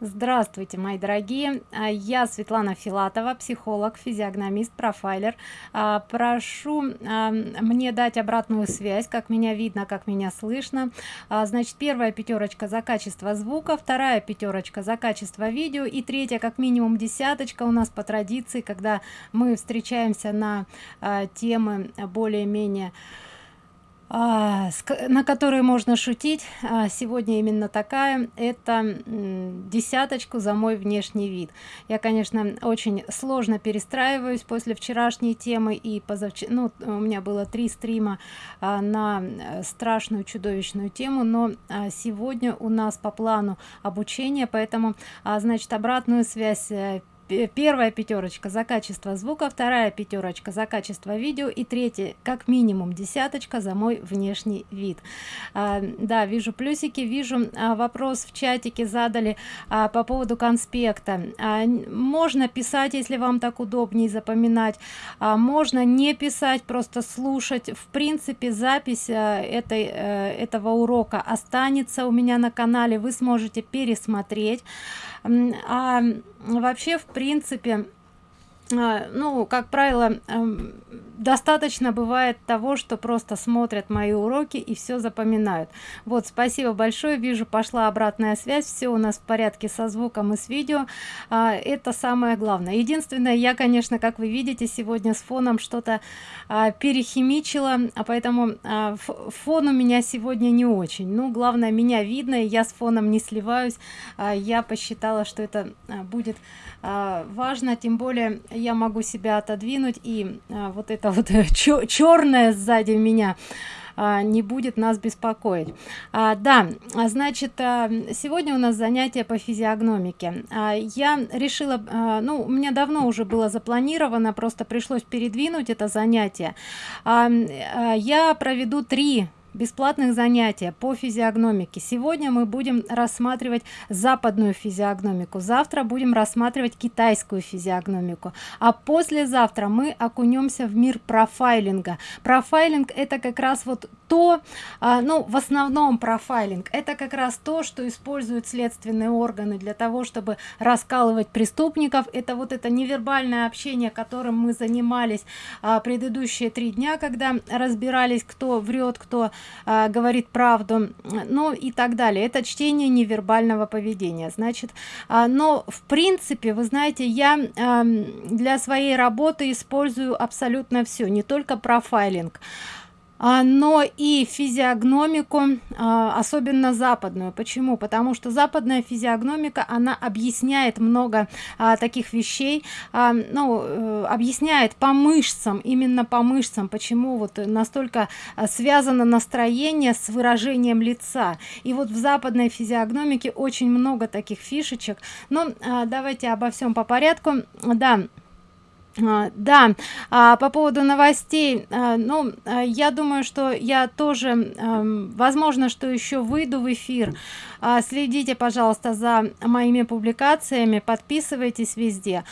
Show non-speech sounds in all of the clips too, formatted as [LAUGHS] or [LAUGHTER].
Здравствуйте, мои дорогие! А, я Светлана Филатова, психолог, физиогномист, профайлер. А, прошу а, мне дать обратную связь, как меня видно, как меня слышно. Значит, первая пятерочка за качество звука, вторая пятерочка за качество видео и третья как минимум десяточка у нас по традиции, когда мы встречаемся на темы более-менее на которые можно шутить а, сегодня именно такая. Это десяточку за мой внешний вид. Я конечно очень сложно перестраиваюсь после вчерашней темы и позавчера ну у меня было три стрима а, на э, страшную чудовищную тему но сегодня у нас по плану обучения поэтому значит обратную связь э, первая пятерочка за качество звука вторая пятерочка за качество видео и третья как минимум десяточка за мой внешний вид. А, да вижу плюсики вижу а, вопрос в чатике задали а, по поводу конспекта. А, можно писать если вам так удобнее запоминать а, можно не писать просто слушать. В принципе запись а, этой а, этого урока останется у меня на канале вы сможете пересмотреть а вообще в принципе а, ну как правило эм, достаточно бывает того что просто смотрят мои уроки и все запоминают. Вот спасибо большое вижу пошла обратная связь все у нас в порядке со звуком и с видео. А, это самое главное. Единственное я конечно как вы видите сегодня с фоном что-то а, перехимичила а поэтому а, фон у меня сегодня не очень. Ну главное меня видно и я с фоном не сливаюсь. А, я посчитала что это а, будет а, важно. Тем более я могу себя отодвинуть и а, вот это вот черное сзади меня а, не будет нас беспокоить. А, да значит а, сегодня у нас занятие по физиогномике. А, я решила а, ну у меня давно уже было запланировано просто пришлось передвинуть это занятие. А, а, я проведу три бесплатных занятия по физиогномике. Сегодня мы будем рассматривать западную физиогномику. Завтра будем рассматривать китайскую физиогномику. А послезавтра мы окунемся в мир профайлинга. Профайлинг это как раз вот то а, ну в основном профайлинг это как раз то что используют следственные органы для того чтобы раскалывать преступников. Это вот это невербальное общение которым мы занимались а, предыдущие три дня когда разбирались кто врет кто а, говорит правду ну и так далее. Это чтение невербального поведения. Значит но в принципе вы знаете я для своей работы использую абсолютно все не только профайлинг но и физиогномику а, особенно западную. Почему? Потому что западная физиогномика она объясняет много а, таких вещей ну э, объясняет по мышцам именно по мышцам почему вот настолько связано настроение с выражением лица. И вот в западной физиогномике очень много таких фишечек. Но давайте обо всем по порядку. Да а, да. А, по поводу новостей а, ну а, я думаю что я тоже а, возможно что еще выйду в эфир. А, следите пожалуйста за моими публикациями подписывайтесь везде.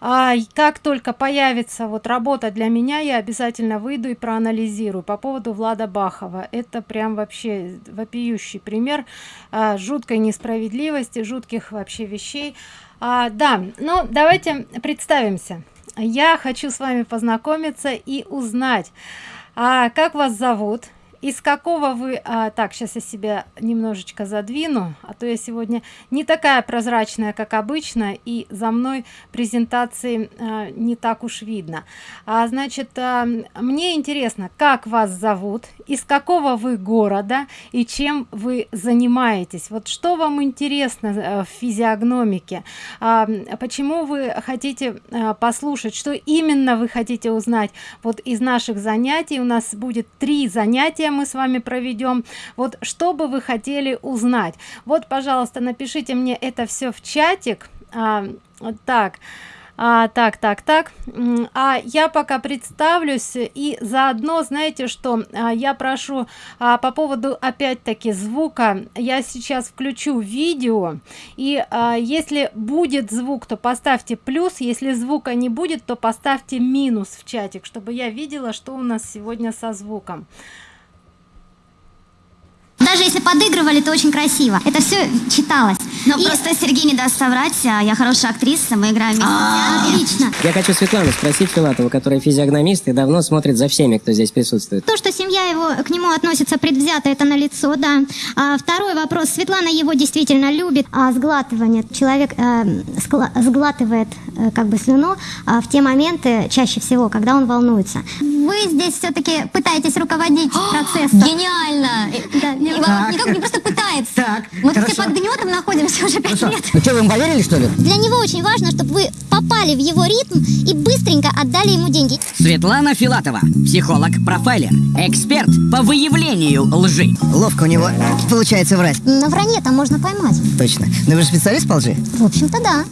А как только появится вот работа для меня я обязательно выйду и проанализирую. По поводу влада бахова. Это прям вообще вопиющий пример а, жуткой несправедливости жутких вообще вещей. А, да ну давайте представимся я хочу с вами познакомиться и узнать а, как вас зовут из какого вы а, так сейчас я себя немножечко задвину а то я сегодня не такая прозрачная как обычно и за мной презентации а, не так уж видно. А значит а, мне интересно как вас зовут из какого вы города и чем вы занимаетесь? Вот что вам интересно а, в физиогномике? А, почему вы хотите а, послушать? Что именно вы хотите узнать? Вот из наших занятий у нас будет три занятия мы с вами проведем. Вот что бы вы хотели узнать? Вот пожалуйста напишите мне это все в чатик. А, так а, так так так. А я пока представлюсь и заодно знаете что а, я прошу а, по поводу опять-таки звука. Я сейчас включу видео и а, если будет звук то поставьте плюс. Если звука не будет то поставьте минус в чатик чтобы я видела что у нас сегодня со звуком даже если подыгрывали, то очень красиво. Это все читалось. Ну, и... просто Сергей не даст соврать, а я хорошая актриса, мы играем вместе. А, отлично. Я хочу Светлану спросить Филатову, которая физиогномист и давно смотрит за всеми, кто здесь присутствует. То, что семья его к нему относится предвзято, это на лицо, да. А, второй вопрос. Светлана его действительно любит. А сглатывание. Человек э, сглатывает э, как бы слюну э, в те моменты, чаще всего, когда он волнуется. Вы здесь все-таки пытаетесь руководить [GASPS] процессом. Гениально! Да, не, никак не просто пытается. Так, Мы все под гнетом находимся уже пять лет. Ну что, вы ему поверили, что ли? Для него очень важно, чтобы вы попали в его ритм и быстренько отдали ему деньги. Светлана Филатова, психолог-профайлер, эксперт по выявлению лжи. Ловко у него получается врать. На вранье там можно поймать. Точно. Но вы же специалист по лжи? В общем-то, да.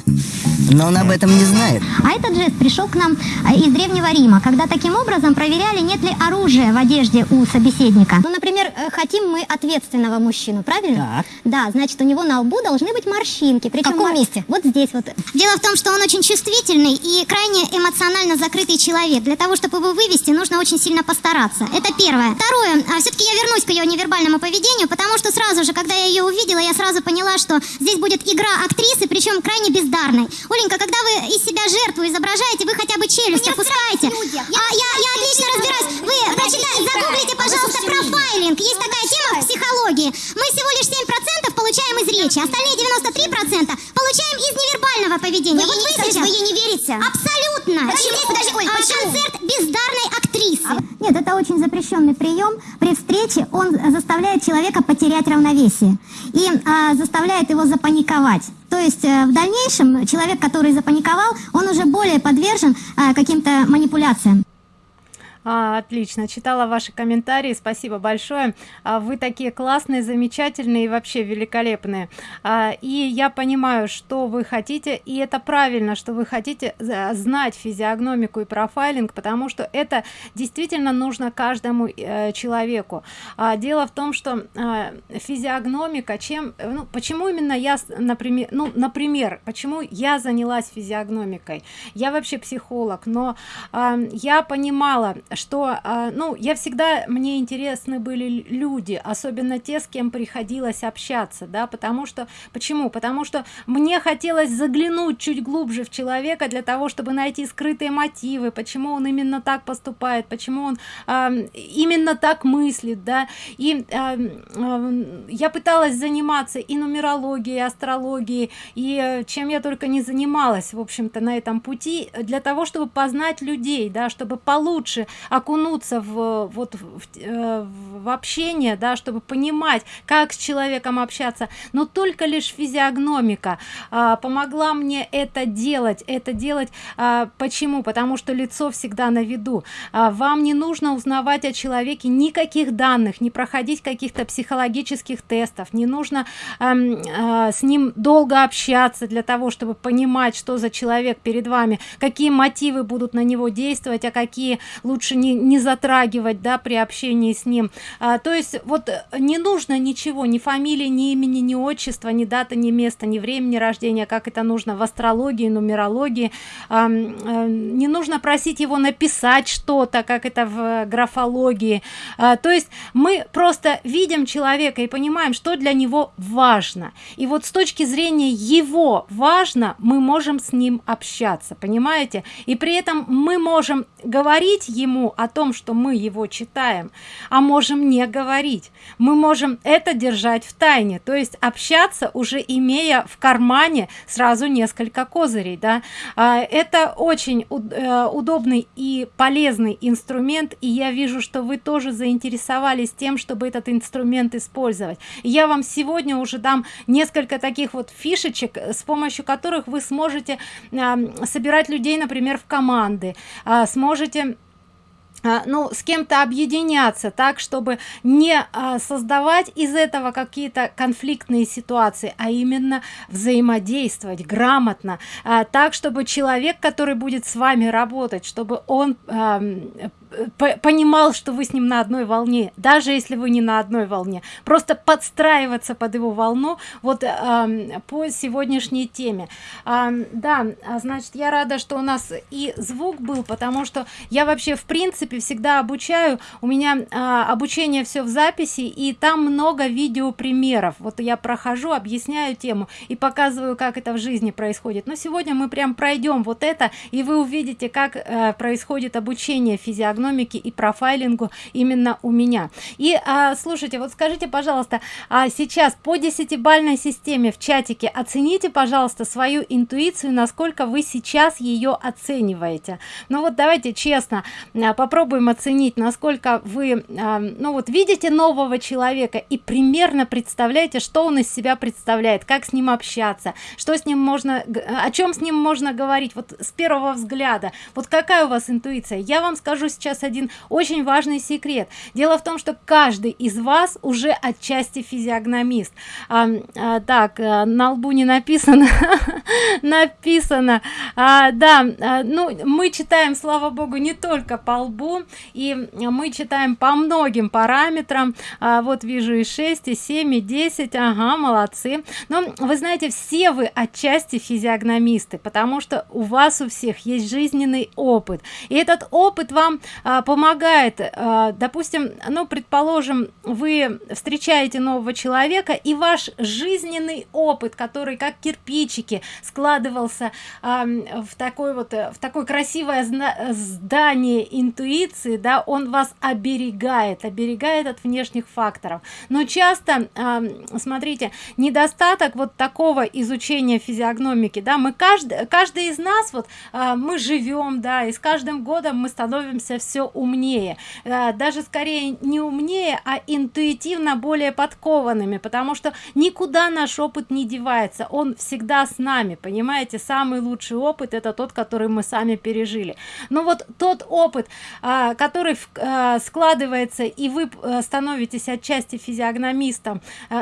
Но он об этом не знает. А этот жест пришел к нам э, из Древнего Рима, когда таким образом проверяли, нет ли оружия в одежде у собеседника. Ну, например, э, хотим мы ответственного мужчину, правильно? Так. Да, значит, у него на лбу должны быть морщинки. Причем в каком месте? Вот здесь вот. Дело в том, что он очень чувствительный и крайне эмоционально закрытый человек. Для того, чтобы его вывести, нужно очень сильно постараться. Это первое. Второе, а все-таки я вернусь к ее невербальному поведению, потому что сразу же, когда я ее увидела, я сразу поняла, что здесь будет игра актрисы, причем крайне бездарной. Оленька, когда вы из себя жертву изображаете, вы хотя бы челюсть опускаете. Я, а, я, я отлично разбираюсь. Вы прочитайте, загуглите, пожалуйста, профайлинг. Есть такая тема в психологии. Мы всего лишь 7% получаем из речи, остальные 93% получаем из невербального поведения. Вы вот вы сейчас... Вы ей не верите? Абсолютно. Почему? Подожди, Оль, а, почему? Концерт бездарной актрисы. А, нет, это очень запрещенный прием. При встрече он заставляет человека потерять равновесие и а, заставляет его запаниковать. То есть э, в дальнейшем человек, который запаниковал, он уже более подвержен э, каким-то манипуляциям. А, отлично, читала ваши комментарии, спасибо большое. А, вы такие классные, замечательные и вообще великолепные. А, и я понимаю, что вы хотите, и это правильно, что вы хотите знать физиогномику и профайлинг, потому что это действительно нужно каждому э, человеку. А, дело в том, что а, физиогномика, чем, ну, почему именно я, например, ну, например, почему я занялась физиогномикой? Я вообще психолог, но а, я понимала, что а, ну я всегда мне интересны были люди особенно те с кем приходилось общаться да потому что почему? Потому что мне хотелось заглянуть чуть глубже в человека для того чтобы найти скрытые мотивы почему он именно так поступает почему он а, именно так мыслит да. И а, а, я пыталась заниматься и нумерологией и астрологией и э, чем я только не занималась в общем-то на этом пути для того чтобы познать людей да чтобы получше окунуться в вот в, э, в общение да чтобы понимать как с человеком общаться. Но только лишь физиогномика а, помогла мне это делать. Это делать а, почему? Потому что лицо всегда на виду. А, вам не нужно узнавать о человеке никаких данных не проходить каких-то психологических тестов. Не нужно а, а, с ним долго общаться для того чтобы понимать что за человек перед вами какие мотивы будут на него действовать а какие лучше не, не затрагивать да при общении с ним. А, то есть вот э, не нужно ничего ни фамилии ни имени ни отчества ни дата ни места ни времени рождения как это нужно в астрологии нумерологии. А, не нужно просить его написать что-то как это в графологии. А, то есть мы просто видим человека и понимаем что для него важно. И вот с точки зрения его важно мы можем с ним общаться понимаете? И при этом мы можем говорить ему о том что мы его читаем а можем не говорить. Мы можем это держать в тайне то есть общаться уже имея в кармане сразу несколько козырей да. А, это очень э, удобный и полезный инструмент и я вижу что вы тоже заинтересовались тем чтобы этот инструмент использовать. Я вам сегодня уже дам несколько таких вот фишечек с помощью которых вы сможете собирать людей например в команды а, сможете ну с кем-то объединяться так чтобы не а, создавать из этого какие-то конфликтные ситуации а именно взаимодействовать грамотно а, так чтобы человек который будет с вами работать чтобы он понимал что вы с ним на одной волне даже если вы не на одной волне. Просто подстраиваться под его волну вот э, по сегодняшней теме. Э, да значит я рада что у нас и звук был потому что я вообще в принципе всегда обучаю. У меня э, обучение все в записи и там много видео примеров вот я прохожу объясняю тему и показываю как это в жизни происходит. Но сегодня мы прям пройдем вот это и вы увидите как э, происходит обучение физиогномики и профайлингу именно у меня. И а, слушайте вот скажите пожалуйста а сейчас по десятибальной системе в чатике оцените пожалуйста свою интуицию насколько вы сейчас ее оцениваете. Ну вот давайте честно а, попробуем оценить насколько вы а, ну вот видите нового человека и примерно представляете что он из себя представляет как с ним общаться что с ним можно о чем с ним можно говорить вот с первого взгляда. Вот какая у вас интуиция? Я вам скажу сейчас один очень важный секрет. Дело в том что каждый из вас уже отчасти физиогномист. А, а, так а, на лбу не написано. [LAUGHS] Написано. А, да а, ну мы читаем слава богу не только по лбу и мы читаем по многим параметрам. А, вот вижу и 6 и 7 и 10 ага молодцы. Но вы знаете все вы отчасти физиогномисты потому что у вас у всех есть жизненный опыт. И этот опыт вам а, помогает а, допустим ну предположим вы встречаете нового человека и ваш жизненный опыт который как кирпичики складывался а, в такой вот в такое красивое здание интуиции да он вас оберегает оберегает от внешних факторов. Но часто а, смотрите недостаток вот такого изучения физиогномики да мы каждый каждый из нас вот а, мы живем да и с каждым годом мы становимся все умнее. А, даже скорее не умнее а интуитивно более подкованными потому что никуда наш опыт не девается. Он всегда с нами. Понимаете самый лучший опыт это тот который мы сами пережили. Но вот тот опыт а, который а, складывается и вы а, становитесь отчасти физиогномистом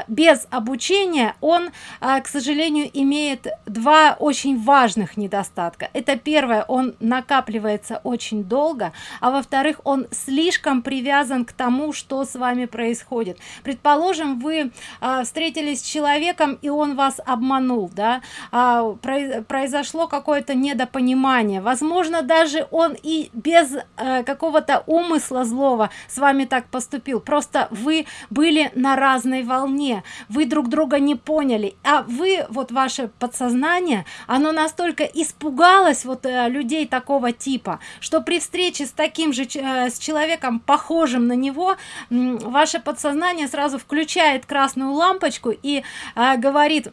без обучения он к сожалению имеет два очень важных недостатка. Это первое он накапливается очень долго а во-вторых он слишком привязан к тому что с вами происходит. Предположим вы а, встретились с человеком и он вас обманул да? А, произошло какое-то недопонимание. Возможно даже он и без а, какого-то умысла злого с вами так поступил. Просто вы были на разной волне. Вы друг друга не поняли. А вы вот ваше подсознание оно настолько испугалось вот э, людей такого типа что при встрече с таким же э, с человеком похожим на него ваше подсознание сразу включает красную лампочку и э, говорит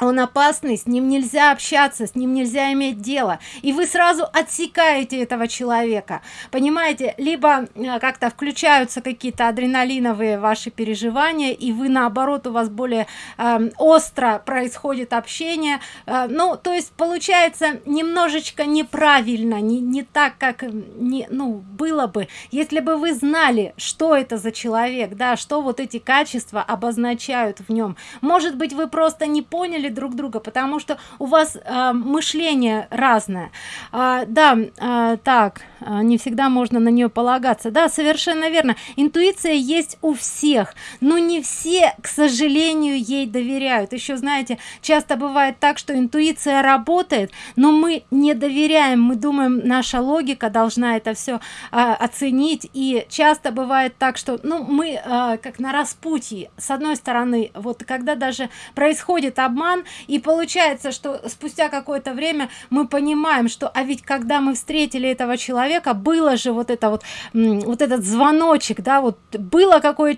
он опасный с ним нельзя общаться с ним нельзя иметь дело. И вы сразу отсекаете этого человека. Понимаете либо э, как-то включаются какие-то адреналиновые ваши переживания и вы наоборот у вас более э, остро происходит общение. Э, ну то есть получается немножечко неправильно не, не так как не ну было бы если бы вы знали что это за человек да что вот эти качества обозначают в нем. Может быть вы просто не поняли поняли друг друга потому что у вас э, мышление разное. А, да а, так а, не всегда можно на нее полагаться. Да совершенно верно. Интуиция есть у всех но не все к сожалению ей доверяют. Еще знаете часто бывает так что интуиция работает но мы не доверяем. Мы думаем наша логика должна это все а, оценить. И часто бывает так что ну мы а, как на распутье. С одной стороны вот когда даже происходит обман роман и получается что спустя какое-то время мы понимаем что а ведь когда мы встретили этого человека было же вот это вот вот этот звоночек да вот было какое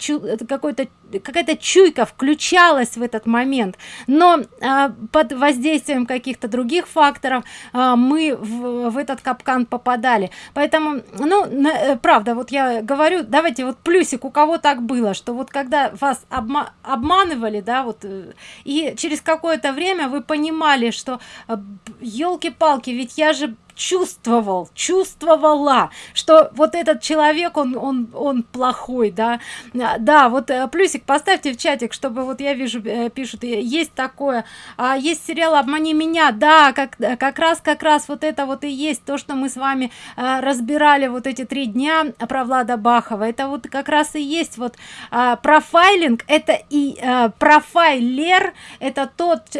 какой-то какая-то чуйка включалась в этот момент. Но а, под воздействием каких-то других факторов а, мы в, в этот капкан попадали. Поэтому ну на, э, правда вот я говорю давайте вот плюсик у кого так было что вот когда вас обма обманывали да вот э, и через какое-то время вы понимали что елки-палки ведь я же чувствовал чувствовала что вот этот человек он он он плохой да. Да вот э, плюсик поставьте в чатик чтобы вот я вижу э, пишут есть такое а есть сериал обмани меня да как как раз как раз вот это вот и есть то что мы с вами разбирали вот эти три дня про влада бахова. Это вот как раз и есть вот а, профайлинг это и профайлер это тот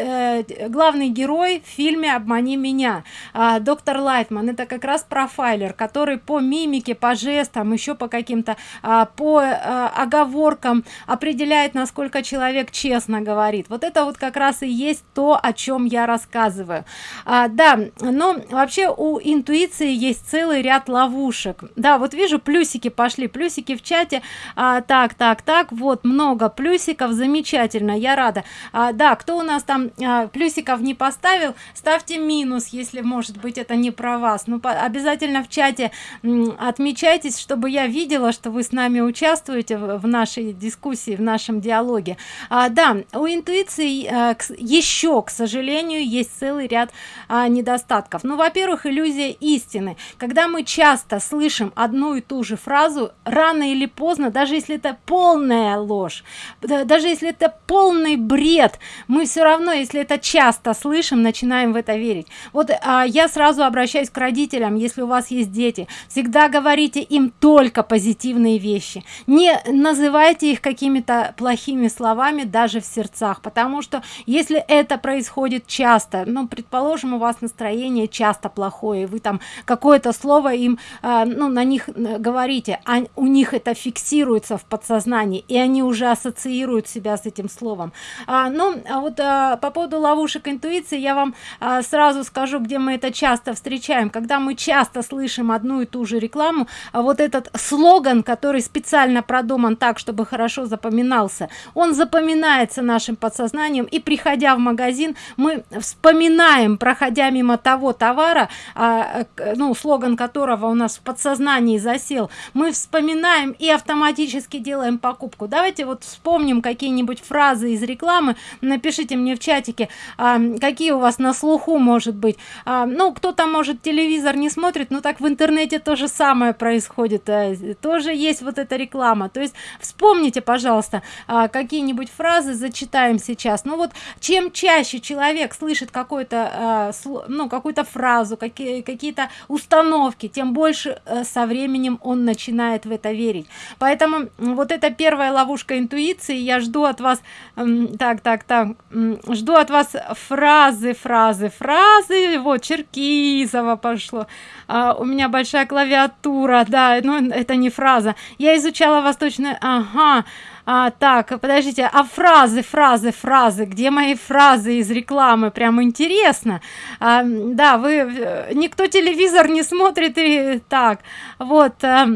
главный герой в фильме обмани меня а, доктор лайтман. Это как раз профайлер который по мимике по жестам еще по каким-то а, по а, оговоркам определяет насколько человек честно говорит. Вот это вот как раз и есть то о чем я рассказываю. А, да но вообще у интуиции есть целый ряд ловушек. Да вот вижу плюсики пошли плюсики в чате. А, так так так вот много плюсиков замечательно я рада. А, да кто у нас там а, плюсиков не поставил ставьте минус если может быть это не про вас. Ну обязательно в чате отмечайтесь чтобы я видела что вы с нами участвуете в, нашей дискуссии в нашем диалоге. А, да у интуиции а, к, еще к сожалению есть целый ряд а, недостатков. Ну во первых иллюзия истины. Когда мы часто слышим одну и ту же фразу рано или поздно даже если это полная ложь даже если это полный бред мы все равно если это часто слышим начинаем в это верить. Вот а, я сразу обращаюсь к родителям если у вас есть дети всегда говорите им только позитивные вещи. Не называйте их какими-то плохими словами даже в сердцах потому что если это происходит часто ну предположим у вас настроение часто плохое вы там какое-то слово им э, ну на них э, говорите а у них это фиксируется в подсознании и они уже ассоциируют себя с этим словом. А, ну а вот а, по поводу ловушек интуиции я вам а, сразу скажу где мы это часто встречаем когда мы часто слышим одну и ту же рекламу а вот этот слоган который специально продуман так чтобы хорошо запоминался он запоминается нашим подсознанием и приходя в магазин мы вспоминаем проходя мимо того товара а, ну слоган которого у нас в подсознании засел мы вспоминаем и автоматически делаем покупку. Давайте вот вспомним какие-нибудь фразы из рекламы. Напишите мне в чатике а, какие у вас на слуху может быть. А, ну кто-то может телевизор не смотрит но так в интернете то же самое происходит а, тоже есть вот эта реклама. То есть вспомните пожалуйста а, какие-нибудь фразы зачитаем сейчас. Ну вот чем чаще человек слышит какой-то а, ну какую-то фразу какие какие-то установки тем больше а, со временем он начинает в это верить. Поэтому вот это первая ловушка интуиции я жду от вас так так так жду от вас фразы фразы фразы вот черкизова пошло. А, у меня большая клавиатура да но это не фраза. Я изучала восточное ага а, так подождите а фразы фразы фразы где мои фразы из рекламы? Прям интересно. А, да вы э, никто телевизор не смотрит и так. Вот а,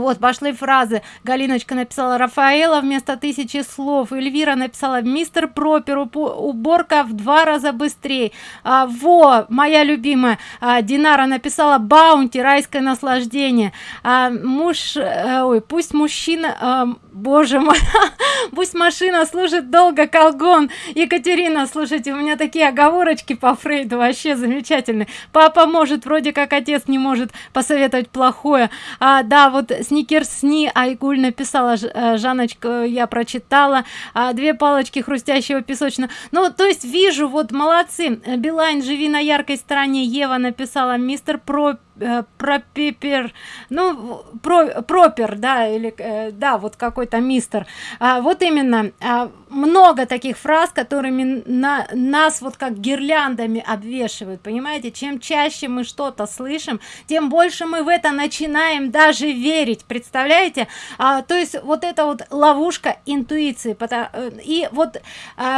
вот пошли фразы. Галиночка написала рафаэла вместо тысячи слов эльвира написала мистер пропер уборка в два раза быстрее а, во моя любимая. А, динара написала баунти райское наслаждение а, муж а, ой пусть мужчина а, боже мой [LAUGHS] пусть машина служит долго колгон. Екатерина слушайте у меня такие оговорочки по фрейду вообще замечательные. Папа может вроде как отец не может посоветовать плохое. А да вот сникерсни айгуль написала э, жаночка я прочитала а, две палочки хрустящего песочного ну то есть вижу вот молодцы. Билайн живи на яркой стороне ева написала. Мистер про Э, про пепер ну про пропер да или э, да вот какой-то мистер. А, вот именно а, много таких фраз которыми на нас вот как гирляндами обвешивают понимаете? Чем чаще мы что-то слышим тем больше мы в это начинаем даже верить представляете? А, то есть вот это вот ловушка интуиции э, и вот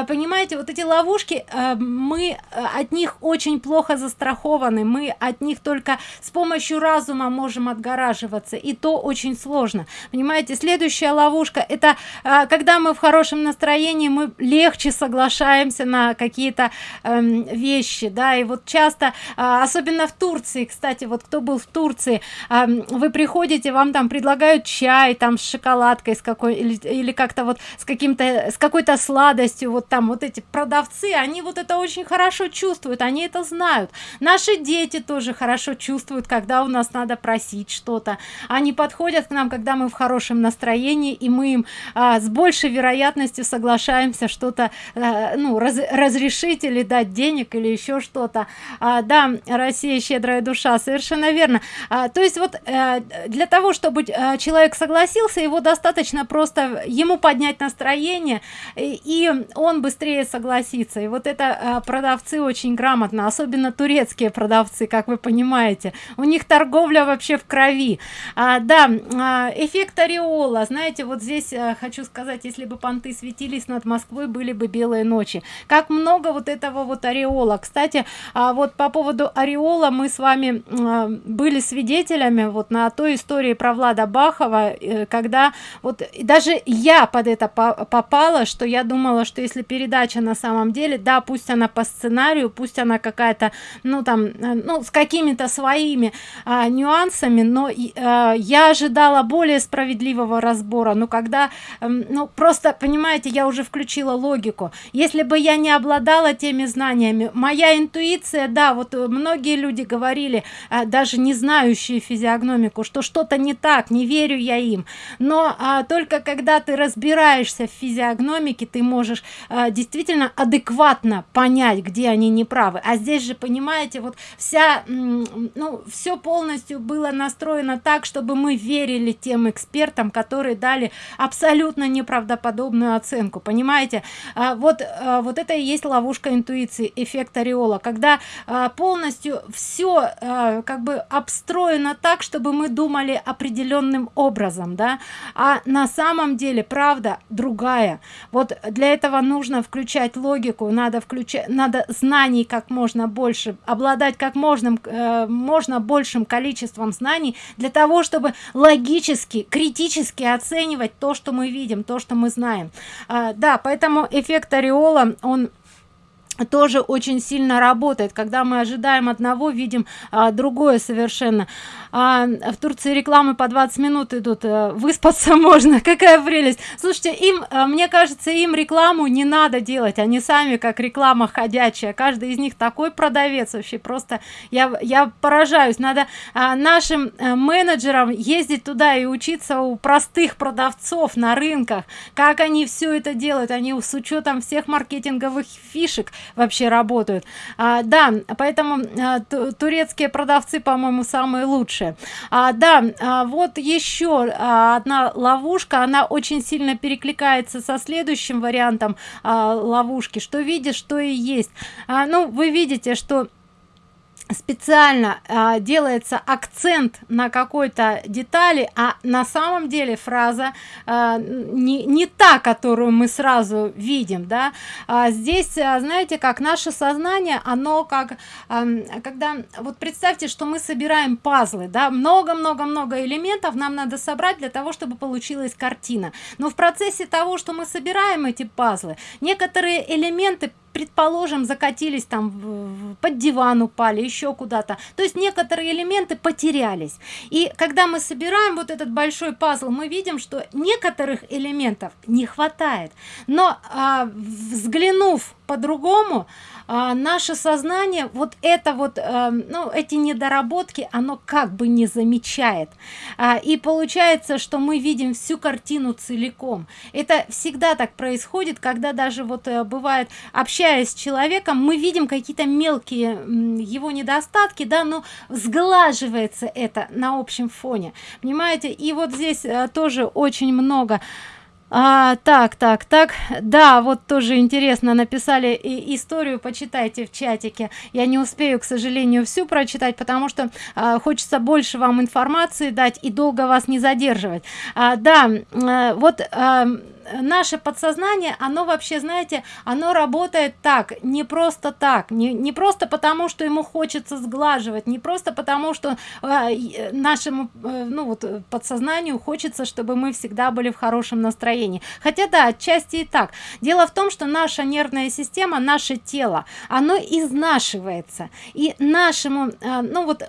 понимаете вот эти ловушки мы от них очень плохо застрахованы мы от них только с помощью разума можем отгораживаться и то очень сложно. Понимаете следующая ловушка это а, когда мы в хорошем настроении мы легче соглашаемся на какие-то э, вещи да и вот часто а, особенно в турции кстати вот кто был в турции а, вы приходите вам там предлагают чай там с шоколадкой с какой или, или как-то вот с каким-то с какой-то сладостью вот там вот эти продавцы они вот это очень хорошо чувствуют они это знают. Наши дети тоже хорошо чувствуют когда у нас надо просить что-то. Они подходят к нам когда мы в хорошем настроении и мы им а, с большей вероятностью соглашаемся что-то а, ну раз, разрешить или дать денег или еще что-то. А, да россия щедрая душа совершенно верно. А, то есть вот а, для того чтобы а, человек согласился его достаточно просто ему поднять настроение и, он быстрее согласится. И вот это продавцы очень грамотно особенно турецкие продавцы как вы понимаете у них торговля вообще в крови. А, да а, эффект ореола. Знаете вот здесь а, хочу сказать если бы понты светились над москвой были бы белые ночи. Как много вот этого вот ореола. Кстати а, вот по поводу ореола мы с вами а, были свидетелями вот на той истории про влада бахова э, когда вот даже я под это попала что я думала что если передача на самом деле да пусть она по сценарию пусть она какая-то ну там э, ну с какими-то своими а, нюансами но а, я ожидала более справедливого разбора. Но когда а, ну просто понимаете я уже включила логику. Если бы я не обладала теми знаниями моя интуиция да вот многие люди говорили а, даже не знающие физиогномику что что-то не так не верю я им. Но а, только когда ты разбираешься в физиогномике ты можешь а, действительно адекватно понять где они неправы. А здесь же понимаете вот вся ну все полностью было настроено так чтобы мы верили тем экспертам которые дали абсолютно неправдоподобную оценку понимаете? А, вот а, вот это и есть ловушка интуиции эффект ореола когда а, полностью все а, как бы обстроено так чтобы мы думали определенным образом да? А на самом деле правда другая. Вот для этого нужно включать логику надо включать надо знаний как можно больше обладать как можно э, можно большим количеством знаний для того чтобы логически критически оценивать то что мы видим то что мы знаем. А, да поэтому эффект ореола он тоже очень сильно работает. Когда мы ожидаем одного видим а, другое совершенно. А, в турции рекламы по 20 минут идут а, выспаться [LAUGHS] можно. Какая прелесть. Слушайте им а, мне кажется им рекламу не надо делать. Они сами как реклама ходячая. Каждый из них такой продавец вообще. Просто я я поражаюсь. Надо а, нашим а, менеджерам ездить туда и учиться у простых продавцов на рынках. Как они все это делают? Они с учетом всех маркетинговых фишек вообще работают. А, да поэтому а, турецкие продавцы по моему самые лучшие. А, да а, вот еще а, одна ловушка. Она очень сильно перекликается со следующим вариантом а, ловушки. Что видишь что и есть. А, ну вы видите что специально э, делается акцент на какой-то детали а на самом деле фраза э, не, не та которую мы сразу видим да. А здесь э, знаете как наше сознание оно как э, когда вот представьте что мы собираем пазлы да много много много элементов нам надо собрать для того чтобы получилась картина. Но в процессе того что мы собираем эти пазлы некоторые элементы предположим закатились там под диван упали еще куда-то. То есть некоторые элементы потерялись. И когда мы собираем вот этот большой пазл мы видим что некоторых элементов не хватает. Но а, взглянув по-другому а, наше сознание вот это вот а, ну эти недоработки оно как бы не замечает. А, и получается что мы видим всю картину целиком. Это всегда так происходит когда даже вот а, бывает общаясь с человеком мы видим какие-то мелкие его недостатки да но сглаживается это на общем фоне. Понимаете? И вот здесь а, тоже очень много а, так так так. Да вот тоже интересно написали и историю почитайте в чатике. Я не успею к сожалению всю прочитать потому что а, хочется больше вам информации дать и долго вас не задерживать. А, да а, вот а, наше подсознание оно вообще знаете оно работает так не просто так не, не просто потому что ему хочется сглаживать не просто потому что э, нашему э, ну вот подсознанию хочется чтобы мы всегда были в хорошем настроении. Хотя да отчасти и так. Дело в том что наша нервная система наше тело оно изнашивается. И нашему э, ну вот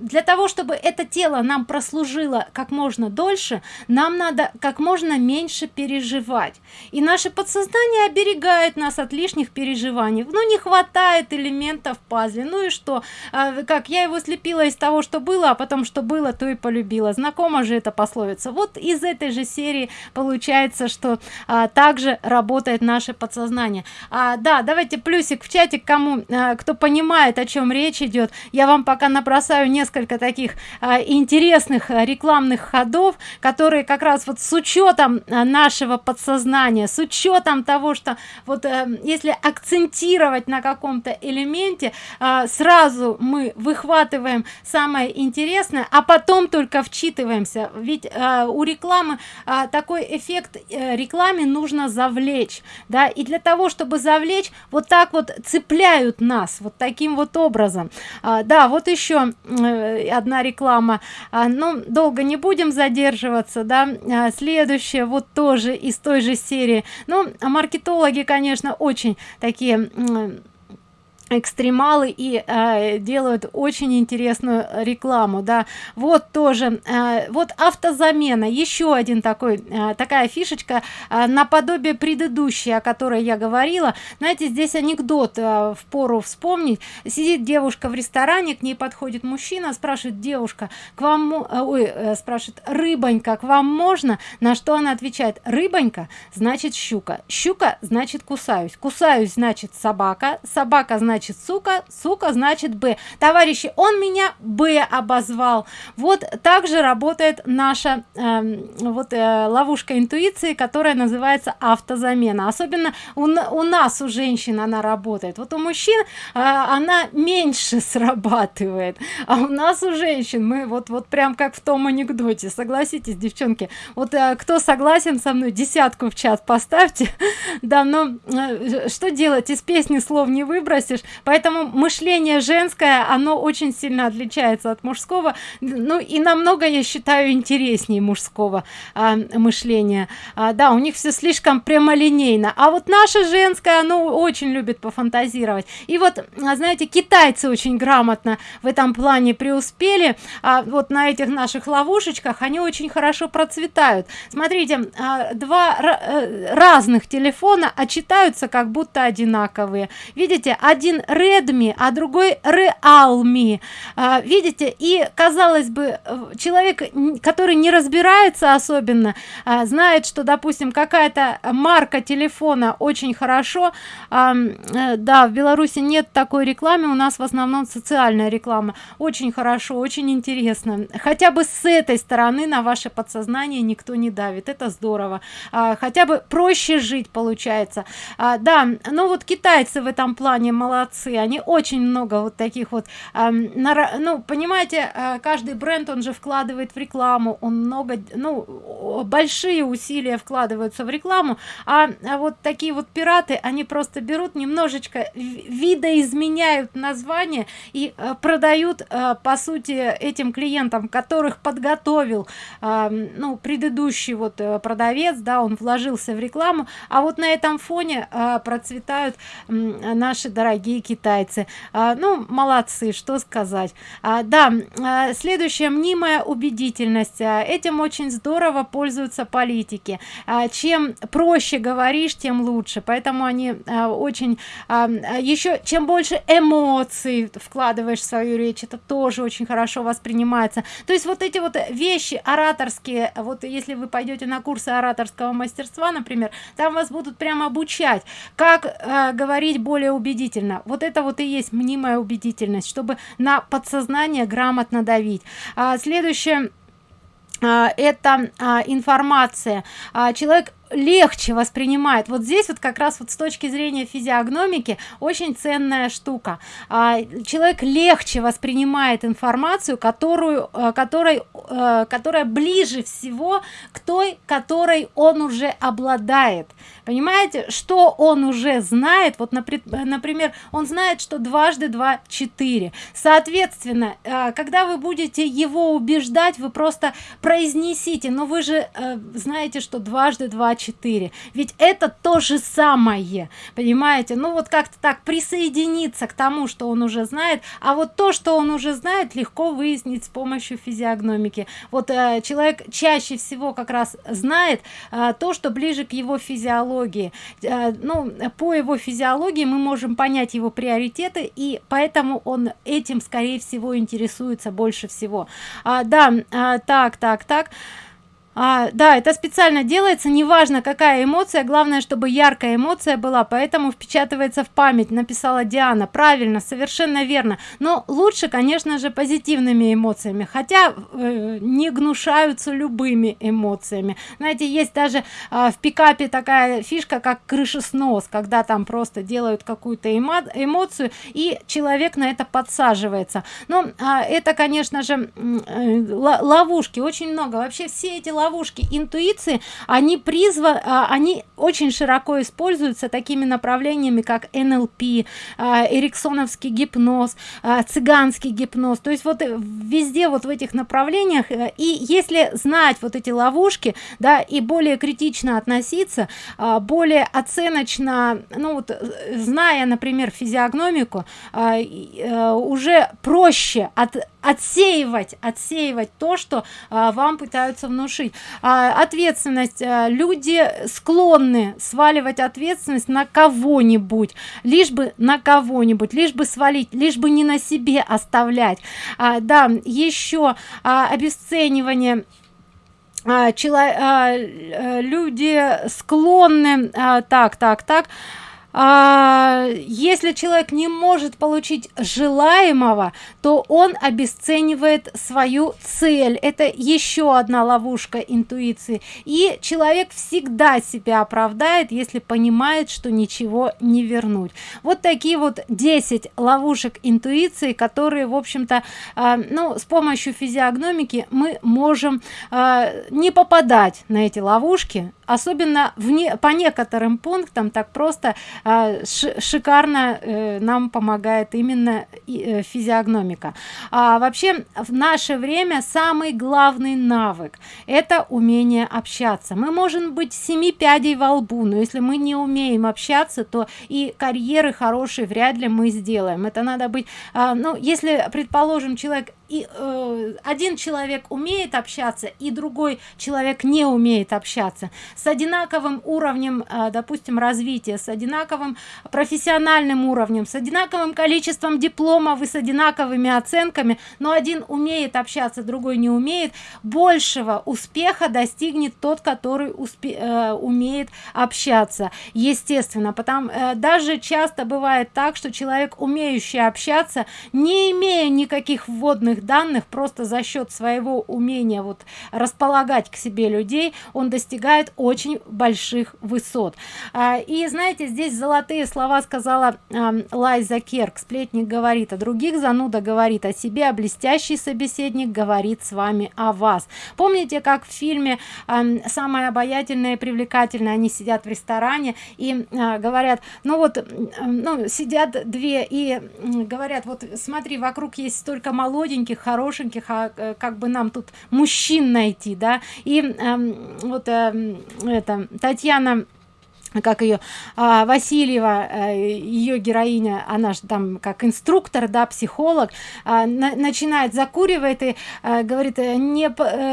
для того чтобы это тело нам прослужило как можно дольше нам надо как можно меньше переживать и наше подсознание оберегает нас от лишних переживаний. Ну не хватает элементов в пазле. Ну и что? А, как я его слепила из того что было а потом что было то и полюбила. Знакома же эта пословица. Вот из этой же серии получается что а, также работает наше подсознание. А, да давайте плюсик в чате кому а, кто понимает о чем речь идет. Я вам пока набросаю несколько таких а, интересных а, рекламных ходов которые как раз вот с учетом а, нашего подсознания с учетом того что вот э, если акцентировать на каком-то элементе э, сразу мы выхватываем самое интересное а потом только вчитываемся. Ведь э, у рекламы такой эффект рекламе нужно завлечь да. И для того чтобы завлечь вот так вот цепляют нас вот таким вот образом. А, да вот еще одна реклама. А, ну долго не будем задерживаться да. А, следующее вот тоже из той же серии. Ну маркетологи конечно очень такие экстремалы и э, делают очень интересную рекламу да. Вот тоже э, вот автозамена. Еще один такой э, такая фишечка э, наподобие предыдущей о которой я говорила. Знаете здесь анекдот э, в пору вспомнить. Сидит девушка в ресторане к ней подходит мужчина спрашивает девушка к вам э, ой, э, спрашивает рыбонька к вам можно? На что она отвечает рыбонька значит щука. Щука значит кусаюсь. Кусаюсь значит собака. Собака значит значит сука сука значит б товарищи он меня б обозвал. Вот также работает наша э, вот э, ловушка интуиции которая называется автозамена. Особенно у, у нас у женщин она работает. Вот у мужчин э, она меньше [LAUGHS] срабатывает а у нас у женщин. Мы вот вот прям как в том анекдоте. Согласитесь девчонки вот э, кто согласен со мной десятку в чат поставьте. [LAUGHS] Да но э, что делать? Из песни слов не выбросишь поэтому мышление женское оно очень сильно отличается от мужского. Ну и намного я считаю интереснее мужского а, мышления. А, да у них все слишком прямолинейно. А вот наше женское оно очень любит пофантазировать. И вот а, знаете китайцы очень грамотно в этом плане преуспели. А вот на этих наших ловушечках они очень хорошо процветают. Смотрите а, два э, разных телефона очитаются как будто одинаковые. Видите один Redmi, а другой Realme. А, видите, и казалось бы, человек, который не разбирается особенно, а, знает, что, допустим, какая-то марка телефона очень хорошо. Э, да, в Беларуси нет такой рекламы, у нас в основном социальная реклама. Очень хорошо, очень интересно. Хотя бы с этой стороны на ваше подсознание никто не давит. Это здорово. А, хотя бы проще жить получается. Да, ну вот китайцы в этом плане молодцы. Они очень много вот таких вот э, ну понимаете э, каждый бренд он же вкладывает в рекламу он много ну большие усилия вкладываются в рекламу а, а вот такие вот пираты они просто берут немножечко видоизменяют название и э, продают э, по сути этим клиентам которых подготовил э, ну предыдущий вот э, продавец да он вложился в рекламу. А вот на этом фоне э, процветают э, наши дорогие китайцы китайцы. А, ну молодцы что сказать. А, да а, следующая мнимая убедительность. Этим очень здорово пользуются политики. Чем проще говоришь тем лучше. Поэтому они очень еще чем больше эмоций вкладываешь в свою речь это тоже очень хорошо воспринимается. То есть вот эти вот вещи ораторские вот если вы пойдете на курсы ораторского мастерства например там вас будут прямо обучать как говорить более убедительно вот это вот и есть мнимая убедительность чтобы на подсознание грамотно давить. А, следующее а, это а, информация. А, человек легче воспринимает. Вот здесь вот как раз вот с точки зрения физиогномики очень ценная штука. А, человек легче воспринимает информацию которую э, которой э, которая ближе всего к той которой он уже обладает. Понимаете что он уже знает? Вот например он знает что дважды два четыре. Соответственно э, когда вы будете его убеждать вы просто произнесите но вы же знаете что дважды два 4 ведь это то же самое понимаете? Ну вот как-то так присоединиться к тому что он уже знает. А вот то что он уже знает легко выяснить с помощью физиогномики. Вот э, человек чаще всего как раз знает э, то что ближе к его физиологии. Э, ну по его физиологии мы можем понять его приоритеты и поэтому он этим скорее всего интересуется больше всего. А, да а, так так так а, да это специально делается неважно какая эмоция главное чтобы яркая эмоция была поэтому впечатывается в память написала диана. Правильно совершенно верно. Но лучше конечно же позитивными эмоциями хотя э, не гнушаются любыми эмоциями. Знаете есть даже э, в пикапе такая фишка как крышеснос когда там просто делают какую-то эмо эмоцию и человек на это подсаживается. Но э, это конечно же э, ловушки очень много. Вообще все эти ловушки интуиции они призваны а, они очень широко используются такими направлениями как нлп а, эриксоновский гипноз а, цыганский гипноз. То есть вот везде вот в этих направлениях э, и если знать вот эти ловушки да и более критично относиться более оценочно ну вот э, зная например физиогномику э, уже проще от отсеивать отсеивать то что а, вам пытаются внушить. А, ответственность. А, люди склонны сваливать ответственность на кого-нибудь лишь бы на кого-нибудь лишь бы свалить лишь бы не на себе оставлять. А, да еще а, обесценивание. А, а, э, люди склонны а, так так так а, если человек не может получить желаемого то он обесценивает свою цель. Это еще одна ловушка интуиции. И человек всегда себя оправдает если понимает что ничего не вернуть. Вот такие вот 10 ловушек интуиции которые в общем-то а, ну с помощью физиогномики мы можем а, не попадать на эти ловушки особенно вне по некоторым пунктам так просто э, шикарно э, нам помогает именно э, физиогномика. А вообще в наше время самый главный навык это умение общаться. Мы можем быть семи пядей во лбу но если мы не умеем общаться то и карьеры хорошие вряд ли мы сделаем. Это надо быть а, ну если предположим человек и э, один человек умеет общаться и другой человек не умеет общаться с одинаковым уровнем э, допустим развития с одинаковым профессиональным уровнем с одинаковым количеством дипломов и с одинаковыми оценками но один умеет общаться другой не умеет большего успеха достигнет тот который успе э, умеет общаться. Естественно потому э, даже часто бывает так что человек умеющий общаться не имея никаких вводных данных просто за счет своего умения вот располагать к себе людей он достигает очень больших высот. А, и знаете здесь золотые слова сказала лайза керк. Сплетник говорит о других зануда говорит о себе а блестящий собеседник говорит с вами о вас помните как в фильме самое обаятельное и привлекательное они сидят в ресторане и а, говорят ну вот ну сидят две и говорят вот смотри вокруг есть столько молоденьких хорошеньких а э, как бы нам тут мужчин найти да? И вот это татьяна как ее а, васильева а, ее героиня она же там как инструктор да психолог а, на, начинает закуривает и а, говорит э, не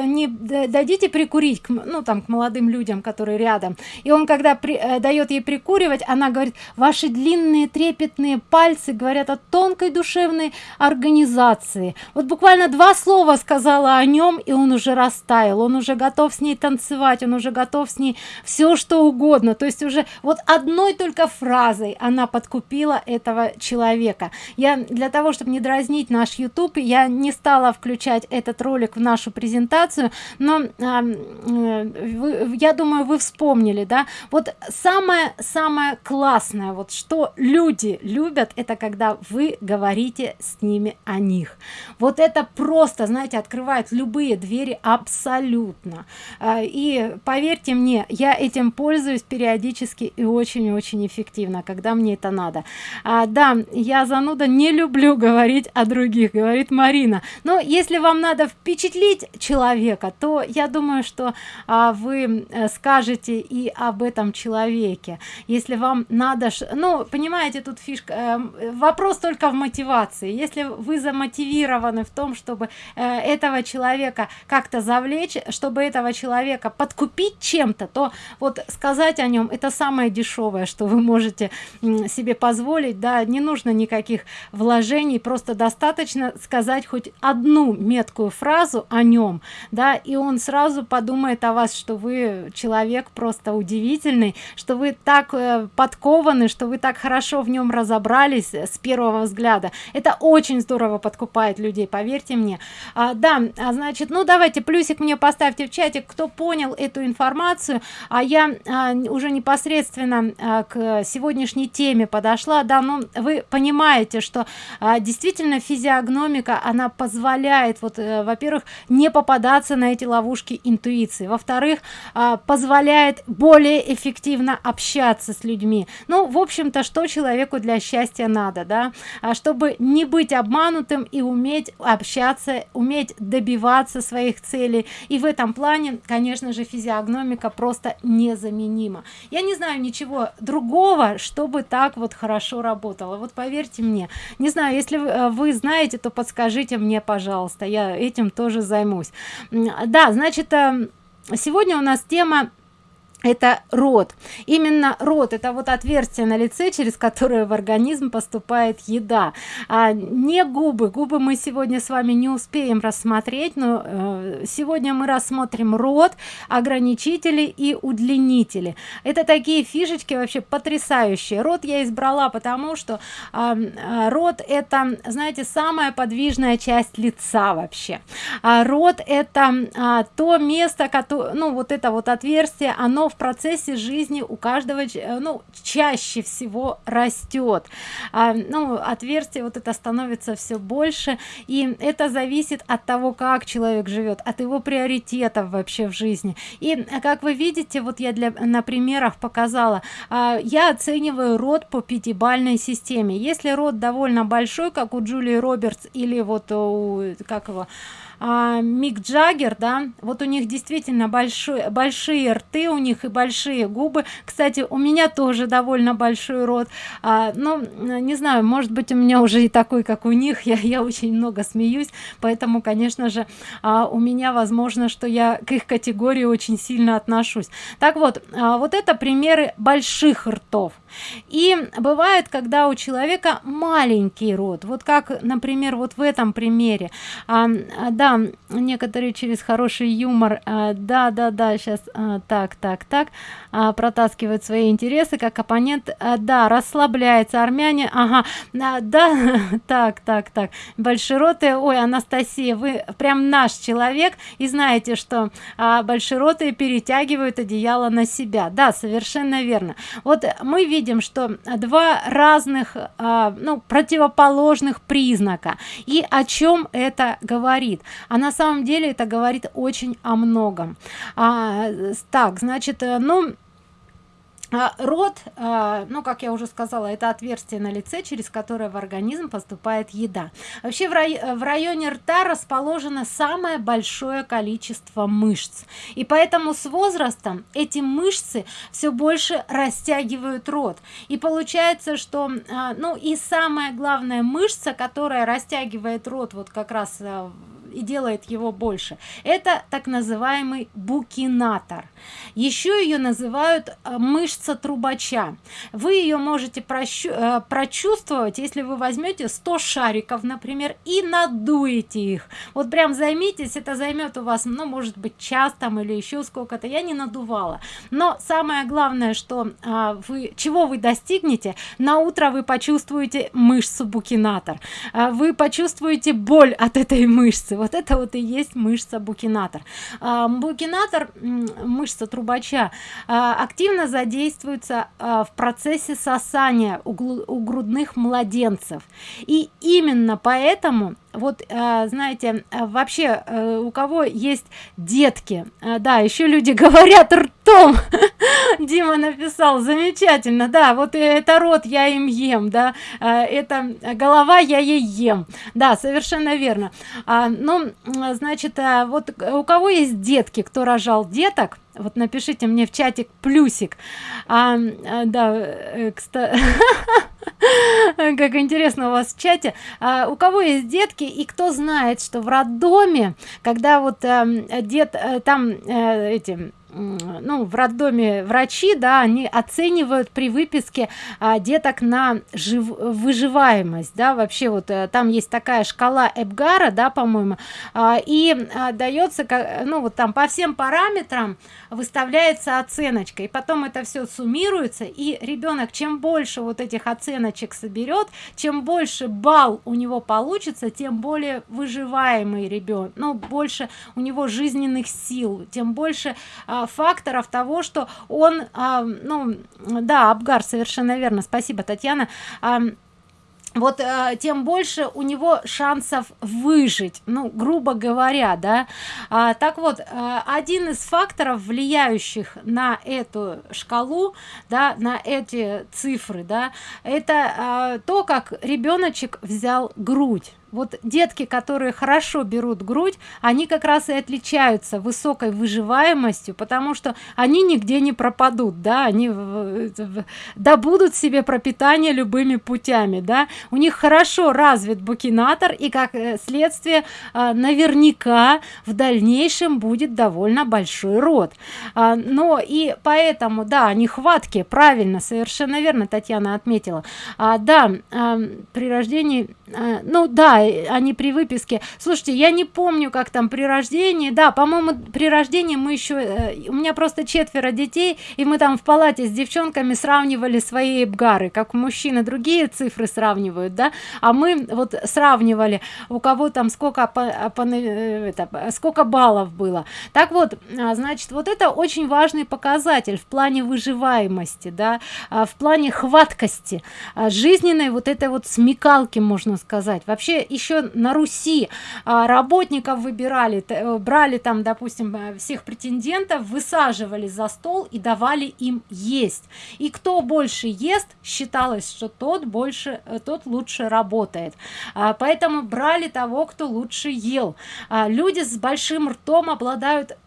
не дадите прикурить к, ну там к молодым людям которые рядом и он когда при, а, дает ей прикуривать она говорит ваши длинные трепетные пальцы говорят о тонкой душевной организации вот буквально два слова сказала о нем и он уже растаял он уже готов с ней танцевать он уже готов с ней все что угодно. То есть уже вот одной только фразой она подкупила этого человека. Я для того чтобы не дразнить наш youtube я не стала включать этот ролик в нашу презентацию но э, вы, я думаю вы вспомнили да? Вот самое самое классное вот что люди любят это когда вы говорите с ними о них. Вот это просто знаете открывает любые двери абсолютно. А, и поверьте мне я этим пользуюсь периодически и очень очень эффективно когда мне это надо. А, да я зануда не люблю [LAUGHS] говорить о других говорит марина. Но если вам надо впечатлить человека то я думаю что а, вы э, скажете и об этом человеке. Если вам надо ну понимаете тут фишка э, вопрос только в мотивации. Если вы замотивированы в том чтобы э, этого человека как-то завлечь чтобы этого человека подкупить чем-то то вот сказать о нем это самое дешевое что вы можете себе позволить да не нужно никаких вложений просто достаточно сказать хоть одну меткую фразу о нем да и он сразу подумает о вас что вы человек просто удивительный что вы так э, подкованы что вы так хорошо в нем разобрались с первого взгляда. Это очень здорово подкупает людей поверьте мне. А, да а, значит ну давайте плюсик мне поставьте в чате кто понял эту информацию. А я а, уже непосредственно а, к сегодняшней теме подошла. Да ну вы понимаете что а, действительно физиогномика она позволяет вот а, во-первых не попадаться на эти ловушки интуиции. Во-вторых а, позволяет более эффективно общаться с людьми. Ну в общем-то что человеку для счастья надо да? Чтобы не быть обманутым и уметь общаться уметь добиваться своих целей. И в этом плане конечно же физиогномика просто незаменима. Я не знаю ничего другого чтобы так вот хорошо работало. Вот поверьте мне. Не знаю если э, вы знаете то подскажите мне пожалуйста я этим тоже займусь. Да значит э, сегодня у нас тема это рот. Именно рот это вот отверстие на лице через которое в организм поступает еда. А не губы. Губы мы сегодня с вами не успеем рассмотреть но э, сегодня мы рассмотрим рот ограничители и удлинители. Это такие фишечки вообще потрясающие. Рот я избрала потому что э, рот это знаете самая подвижная часть лица вообще. А рот это а, то место которое ну вот это вот отверстие оно в процессе жизни у каждого э, ну чаще всего растет а, ну отверстие вот это становится все больше и это зависит от того как человек живет от его приоритетов вообще в жизни. И э, как вы видите вот я для на примерах показала а, я оцениваю род по пятибальной системе. Если род довольно большой как у джулии робертс или вот у как его а, Мик Джаггер, да, вот у них действительно большой, большие рты, у них и большие губы. Кстати, у меня тоже довольно большой рот. А, ну, не знаю, может быть, у меня уже и такой, как у них. Я, я очень много смеюсь, поэтому, конечно же, а, у меня возможно, что я к их категории очень сильно отношусь. Так вот, а, вот это примеры больших ртов и бывает когда у человека маленький рот вот как например вот в этом примере. А, да некоторые через хороший юмор а, да да да сейчас а, так так так а, протаскивают свои интересы как оппонент. А, да расслабляется армяне. Ага. А, да [LAUGHS] так так так. Большеротые. Ой анастасия вы прям наш человек. И знаете что а, большеротые перетягивают одеяло на себя. Да совершенно верно. Вот мы видим видим что два разных а, ну противоположных признака. И о чем это говорит? А на самом деле это говорит очень о многом. А, так значит э, ну а, рот а, ну как я уже сказала это отверстие на лице через которое в организм поступает еда. Вообще в, рай в районе рта расположено самое большое количество мышц. И поэтому с возрастом эти мышцы все больше растягивают рот. И получается что а, ну и самая главная мышца которая растягивает рот вот как раз и делает его больше. Это так называемый букинатор. Еще ее называют э, мышца трубача. Вы ее можете э, прочувствовать если вы возьмете 100 шариков например и надуете их. Вот прям займитесь это займет у вас ну может быть час там или еще сколько-то. Я не надувала. Но самое главное что а, вы чего вы достигнете на утро вы почувствуете мышцу букинатор. А, вы почувствуете боль от этой мышцы. Вот это вот и есть мышца букинатор. А, букинатор мышца трубача а, активно задействуется а, в процессе сосания у грудных младенцев. И именно поэтому вот а, знаете а, вообще а, у кого есть детки а, да еще люди [LAUGHS] говорят ртом. [LAUGHS] Дима написал замечательно да вот это рот я им ем да это голова я ей ем. Да совершенно верно. А, ну значит вот у кого есть детки кто рожал деток вот напишите мне в чатик плюсик. А, а да э, [LAUGHS] как интересно у вас в чате. А, у кого есть детки и кто знает что в роддоме когда вот э, дед э, там э, эти ну в роддоме врачи да они оценивают при выписке а, деток на жив выживаемость да. Вообще вот а, там есть такая шкала эбгара да по-моему а, и а, дается как ну вот там по всем параметрам выставляется оценочка и потом это все суммируется и ребенок чем больше вот этих оценочек соберет чем больше балл у него получится тем более выживаемый ребенок ну больше у него жизненных сил тем больше а, факторов того что он а, ну да абгар совершенно верно. Спасибо татьяна. А, вот тем больше у него шансов выжить ну грубо говоря да. А, так вот один из факторов влияющих на эту шкалу да на эти цифры да это э, то как ребеночек взял грудь вот детки которые хорошо берут грудь они как раз и отличаются высокой выживаемостью потому что они нигде не пропадут да они добудут себе пропитание любыми путями да. У них хорошо развит букинатор и как э, следствие а, наверняка в дальнейшем будет довольно большой род. А, но и поэтому да они хватки правильно совершенно верно татьяна отметила. А, да при рождении ну да они при выписке. Слушайте я не помню как там при рождении. Да по-моему при рождении мы еще э, у меня просто четверо детей и мы там в палате с девчонками сравнивали свои эбгары как мужчины другие цифры сравнивают да? А мы вот сравнивали у кого там сколько по, по, э, это, сколько баллов было. Так вот а, значит вот это очень важный показатель в плане выживаемости да? А, в плане хваткости а, жизненной вот этой вот смекалки можно сказать. Вообще еще на руси а, работников выбирали э, брали там допустим э, всех претендентов высаживали за стол и давали им есть. И кто больше ест считалось что тот больше э, тот лучше работает. А, поэтому брали того кто лучше ел. А, люди с большим ртом обладают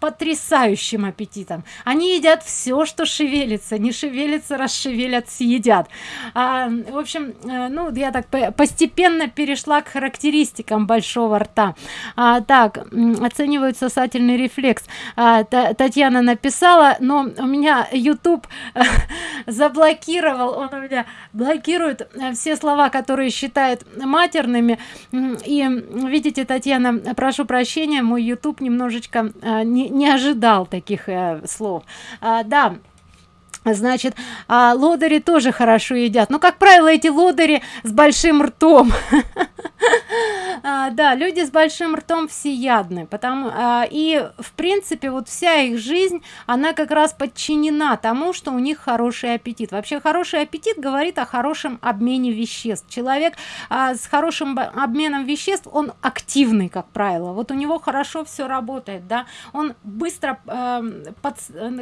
потрясающим аппетитом. Они едят все что шевелится не шевелится расшевелят съедят. А, в общем э, ну я так постепенно перешла к характеристикам большого рта. А, так оценивают сосательный рефлекс. А, татьяна написала но у меня youtube [LAUGHS] заблокировал он у меня блокирует э, все слова которые считают матерными. И видите татьяна прошу прощения мой youtube немножечко э, не, не ожидал таких э, слов. А, да значит а лодыри тоже хорошо едят. Но как правило эти лодыри с большим ртом [LAUGHS] а, да люди с большим ртом всеядны потому а, и в принципе вот вся их жизнь она как раз подчинена тому что у них хороший аппетит. Вообще хороший аппетит говорит о хорошем обмене веществ. Человек а, с хорошим обменом веществ он активный как правило. Вот у него хорошо все работает да. Он быстро э, под,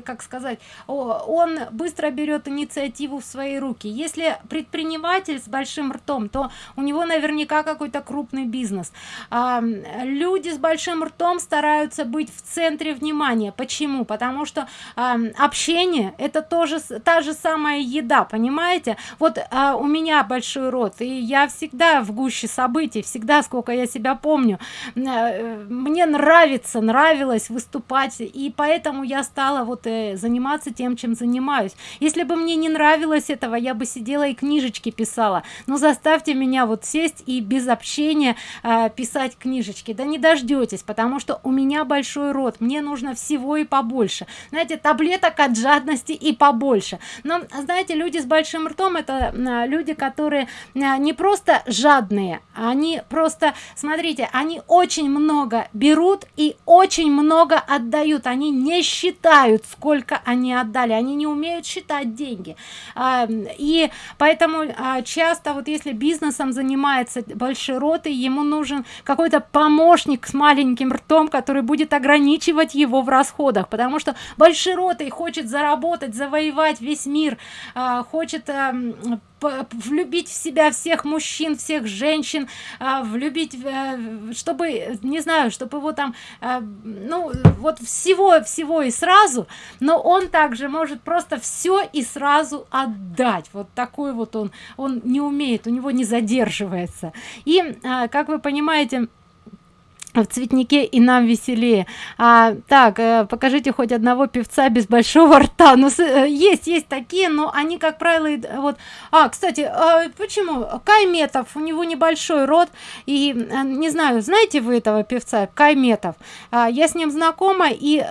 как сказать он быстро берет инициативу в свои руки. Если предприниматель с большим ртом то у него наверняка какой-то крупный бизнес бизнес. А, люди с большим ртом стараются быть в центре внимания. Почему? Потому что а, общение это тоже та же самая еда понимаете? Вот а, у меня большой рот и я всегда в гуще событий всегда сколько я себя помню. Э, мне нравится нравилось выступать и поэтому я стала вот э, заниматься тем чем занимаюсь. Если бы мне не нравилось этого я бы сидела и книжечки писала. Но заставьте меня вот сесть и без общения э, писать книжечки. Да не дождетесь потому что у меня большой рот. Мне нужно всего и побольше. Знаете таблеток от жадности и побольше. Но знаете люди с большим ртом это э, люди которые э, не просто жадные они просто смотрите они очень много берут и очень много отдают. Они не считают сколько они отдали. Они не умеют считать деньги. А, и поэтому а, часто вот если бизнесом занимается большой роты ему нужен какой-то помощник с маленьким ртом который будет ограничивать его в расходах. Потому что большой ротой хочет заработать завоевать весь мир а, хочет влюбить в себя всех мужчин всех женщин а, влюбить э, чтобы не знаю чтобы его там а, ну вот всего всего и сразу но он также может просто все и сразу отдать. Вот такой вот он он не умеет у него не задерживается. И а, как вы понимаете в цветнике и нам веселее. А, так э, покажите хоть одного певца без большого рта. Ну э, есть есть такие но они как правило вот. А кстати а почему? Кайметов у него небольшой рот и э, не знаю знаете вы этого певца кайметов? А, я с ним знакома и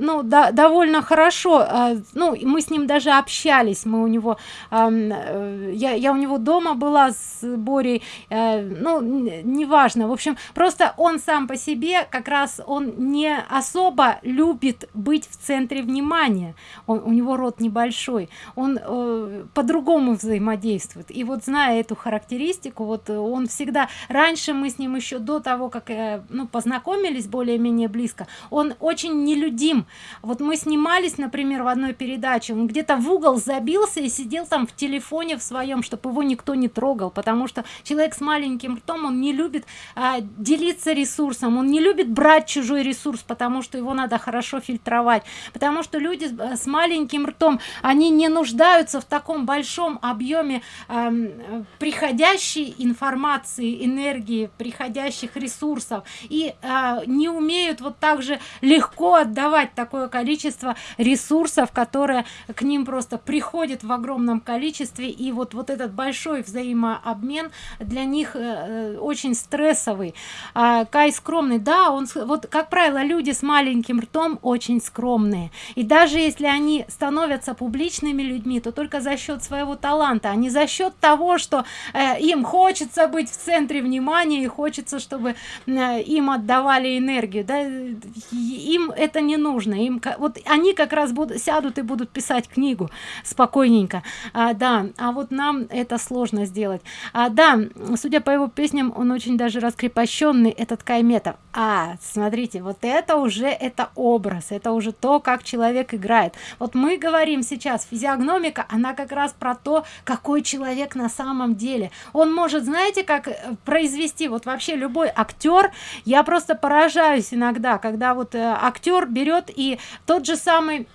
ну да, довольно хорошо ну мы с ним даже общались. Мы у него я, я у него дома была с борей а, ну неважно. В общем просто он сам по себе как раз он не особо любит быть в центре внимания. Он, у него рот небольшой он э, по-другому взаимодействует. И вот зная эту характеристику вот он всегда раньше мы с ним еще до того как э, ну познакомились более-менее близко он очень нелюдим. Вот мы снимались например в одной передаче он где-то в угол забился и сидел там в телефоне в своем чтобы его никто не трогал потому что человек с маленьким ртом он не любит а, делиться ресурсом ресурсом он не любит брать чужой ресурс потому что его надо хорошо фильтровать. Потому что люди с, с маленьким ртом они не нуждаются в таком большом объеме э, приходящей информации энергии приходящих ресурсов. И э, не умеют вот так же легко отдавать такое количество ресурсов которые к ним просто приходит в огромном количестве. И вот вот этот большой взаимообмен для них э, э очень стрессовый. А, Кай скромный. Да он вот как правило люди с маленьким ртом очень скромные. И даже если они становятся публичными людьми то только за счет своего таланта а не за счет того что э, им хочется быть в центре внимания и хочется чтобы э, им отдавали энергию. Да им это не нужно. Им вот они как раз будут сядут и будут писать книгу спокойненько. А, да а вот нам это сложно сделать. А да судя по его песням он очень даже раскрепощенный этот кайме цветов а смотрите вот это уже это образ это уже то как человек играет. Вот мы говорим сейчас физиогномика она как раз про то какой человек на самом деле. Он может знаете как э, произвести вот вообще любой актер я просто поражаюсь иногда когда вот э, актер берет и тот же самый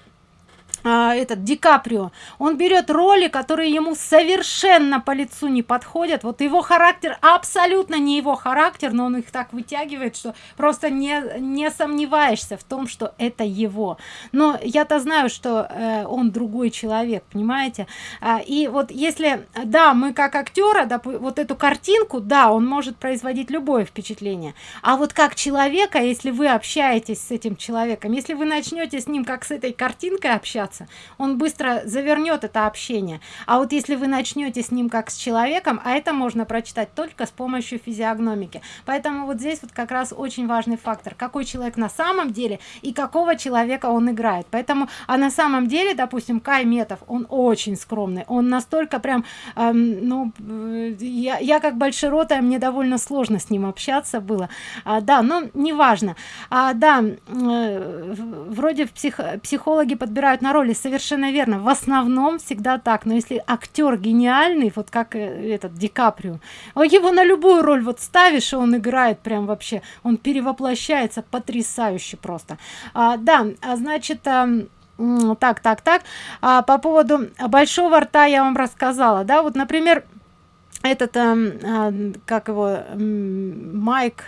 а, этот Ди Каприо, он берет роли, которые ему совершенно по лицу не подходят. Вот его характер абсолютно не его характер, но он их так вытягивает, что просто не, не сомневаешься в том, что это его. Но я-то знаю, что э, он другой человек, понимаете? А, и вот если, да, мы как актера, да, вот эту картинку, да, он может производить любое впечатление. А вот как человека, если вы общаетесь с этим человеком, если вы начнете с ним как с этой картинкой общаться, общаться он быстро завернет это общение. А вот если вы начнете с ним как с человеком а это можно прочитать только с помощью физиогномики. Поэтому вот здесь вот как раз очень важный фактор какой человек на самом деле и какого человека он играет. Поэтому а на самом деле допустим кай метов он очень скромный. Он настолько прям эм, ну э, я, я как большеротая мне довольно сложно с ним общаться было. А, да но неважно. А, да э, вроде псих, психологи подбирают на роль роли совершенно верно. В основном всегда так. Но если актер гениальный вот как э, этот ди каприо его на любую роль вот ставишь и он играет прям вообще он перевоплощается потрясающе просто. А, да а, значит а, так так так. А, по поводу большого рта я вам рассказала да. Вот например этот а, а, как его майк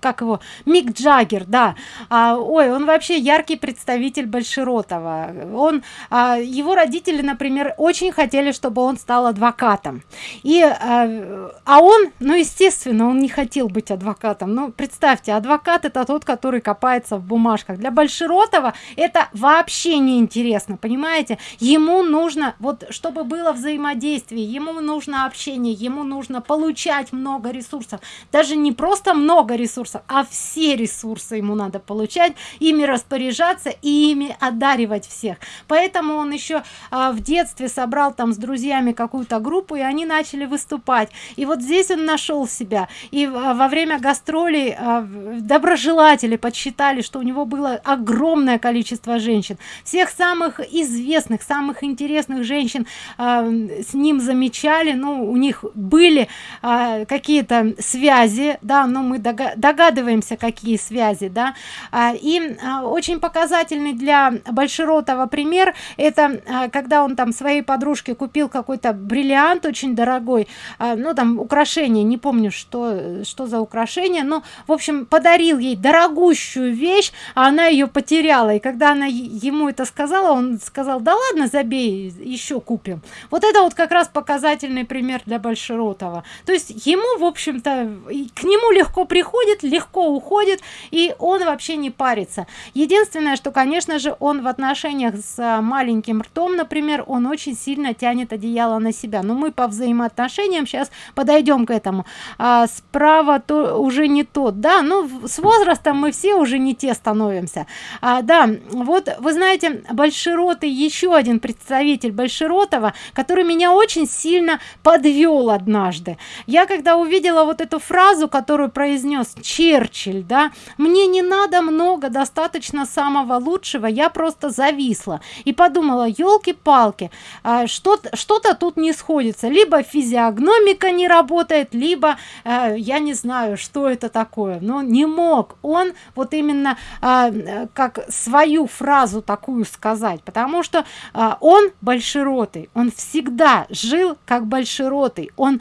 как его? Мик джаггер да. А, ой он вообще яркий представитель большеротова. Он а, его родители например очень хотели чтобы он стал адвокатом. И а, а он ну естественно он не хотел быть адвокатом. Ну представьте адвокат это тот который копается в бумажках. Для большеротова это вообще не интересно понимаете? Ему нужно вот чтобы было взаимодействие ему нужно общение ему нужно получать много ресурсов. Даже не просто много много ресурсов а все ресурсы ему надо получать ими распоряжаться и ими одаривать всех. Поэтому он еще а, в детстве собрал там с друзьями какую-то группу и они начали выступать. И вот здесь он нашел себя. И а, во время гастролей а, доброжелатели подсчитали что у него было огромное количество женщин. Всех самых известных самых интересных женщин а, с ним замечали. Ну у них были а, какие-то связи да но мы догадываемся какие связи да. А, и а, очень показательный для большеротова пример это а, когда он там своей подружке купил какой-то бриллиант очень дорогой ну там украшение не помню что что за украшение но в общем подарил ей дорогущую вещь а она ее потеряла. И когда она ему это сказала он сказал да ладно забей еще купим вот это вот как раз показательный пример для большеротова. То есть ему в общем-то к нему легко приходит легко уходит и он вообще не парится. Единственное что конечно же он в отношениях с а, маленьким ртом например он очень сильно тянет одеяло на себя. Но мы по взаимоотношениям сейчас подойдем к этому. А справа то уже не тот. Да ну с возрастом мы все уже не те становимся. А, да вот вы знаете большеротый еще один представитель большеротова который меня очень сильно подвел однажды. Я когда увидела вот эту фразу которую произнес произнес черчилль да мне не надо много достаточно самого лучшего я просто зависла и подумала елки-палки а, что-то что-то тут не сходится. Либо физиогномика не работает либо а, я не знаю что это такое но не мог он вот именно а, как свою фразу такую сказать потому что а, он большеротый он всегда жил как большеротый он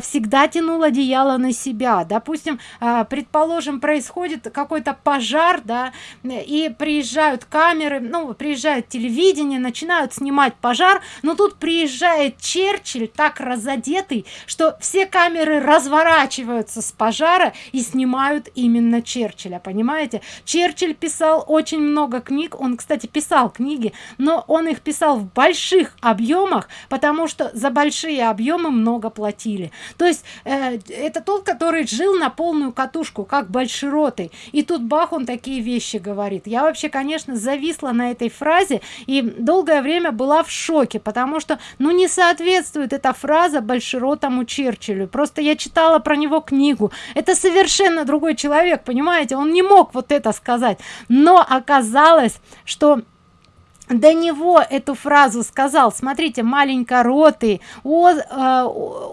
всегда тянул одеяло на себя. Допустим предположим происходит какой-то пожар да и приезжают камеры ну приезжает телевидение начинают снимать пожар но тут приезжает черчилль так разодетый что все камеры разворачиваются с пожара и снимают именно черчилля понимаете? Черчилль писал очень много книг он кстати писал книги но он их писал в больших объемах потому что за большие объемы много платили. То есть э, это тот который жил на полную полную катушку как большеротый. И тут бах он такие вещи говорит. Я вообще конечно зависла на этой фразе и долгое время была в шоке потому что ну не соответствует эта фраза большеротому черчиллю. Просто я читала про него книгу. Это совершенно другой человек понимаете? Он не мог вот это сказать. Но оказалось что до него эту фразу сказал смотрите маленько роты э,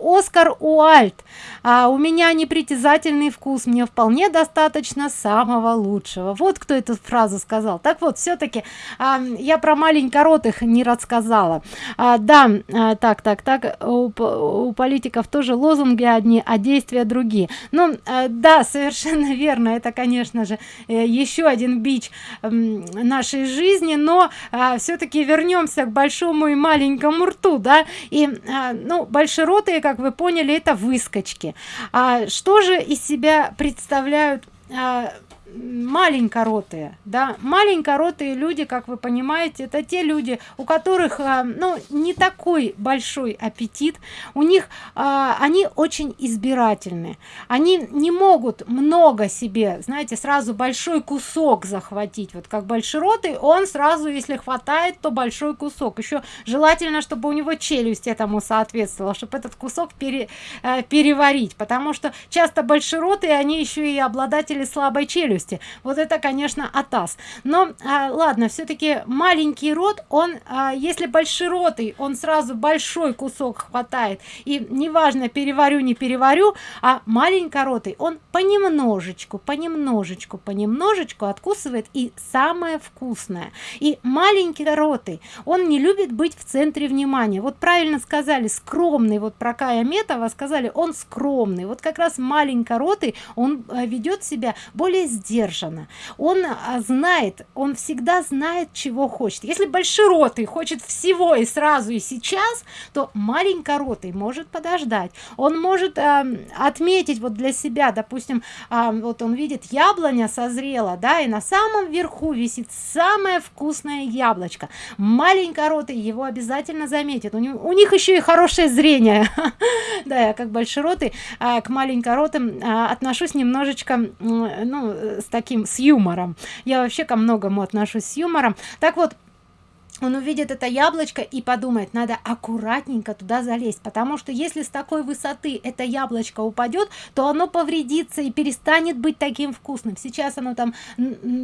оскар уальт. А у меня непритязательный вкус мне вполне достаточно самого лучшего вот кто эту фразу сказал. Так вот все-таки а, я про маленькоротых не рассказала. А, да а, так так так у, у политиков тоже лозунги одни а действия другие. Ну а, да совершенно [LAUGHS] верно это конечно же э, еще один бич нашей жизни но а, а, все-таки вернемся к большому и маленькому рту да? И а, ну большеротые как вы поняли это выскочки. А что же из себя представляют а, маленькоротые да. Маленькоротые люди как вы понимаете это те люди у которых а, ну не такой большой аппетит. У них а, они очень избирательны. Они не могут много себе знаете сразу большой кусок захватить. Вот как большеротый он сразу если хватает то большой кусок. Еще желательно чтобы у него челюсть этому соответствовала чтобы этот кусок пере, э, переварить. Потому что часто большеротые они еще и обладатели слабой челюсти возрасте вот это конечно атас. Но а, ладно все-таки маленький рот он а, если большеротый он сразу большой кусок хватает. И неважно переварю не переварю а маленькоротый он понемножечку понемножечку понемножечку откусывает и самое вкусное. И маленький ротый он не любит быть в центре внимания. Вот правильно сказали скромный вот про Кая Метова сказали он скромный. Вот как раз маленькоротый он э, ведет себя более сдержанно он а, знает он всегда знает чего хочет. Если большеротый хочет всего и сразу и сейчас то маленькоротый может подождать. Он может э, отметить вот для себя допустим э, вот он видит яблоня созрела да и на самом верху висит самое вкусное яблочко. Маленькоротый его обязательно заметит. У, него, у них еще и хорошее зрение. [LAUGHS] Да я как большеротый а, к маленькоротым а, отношусь немножечко ну с таким с юмором. Я вообще ко многому отношусь с юмором. Так вот он увидит это яблочко и подумает надо аккуратненько туда залезть потому что если с такой высоты это яблочко упадет то оно повредится и перестанет быть таким вкусным. Сейчас оно там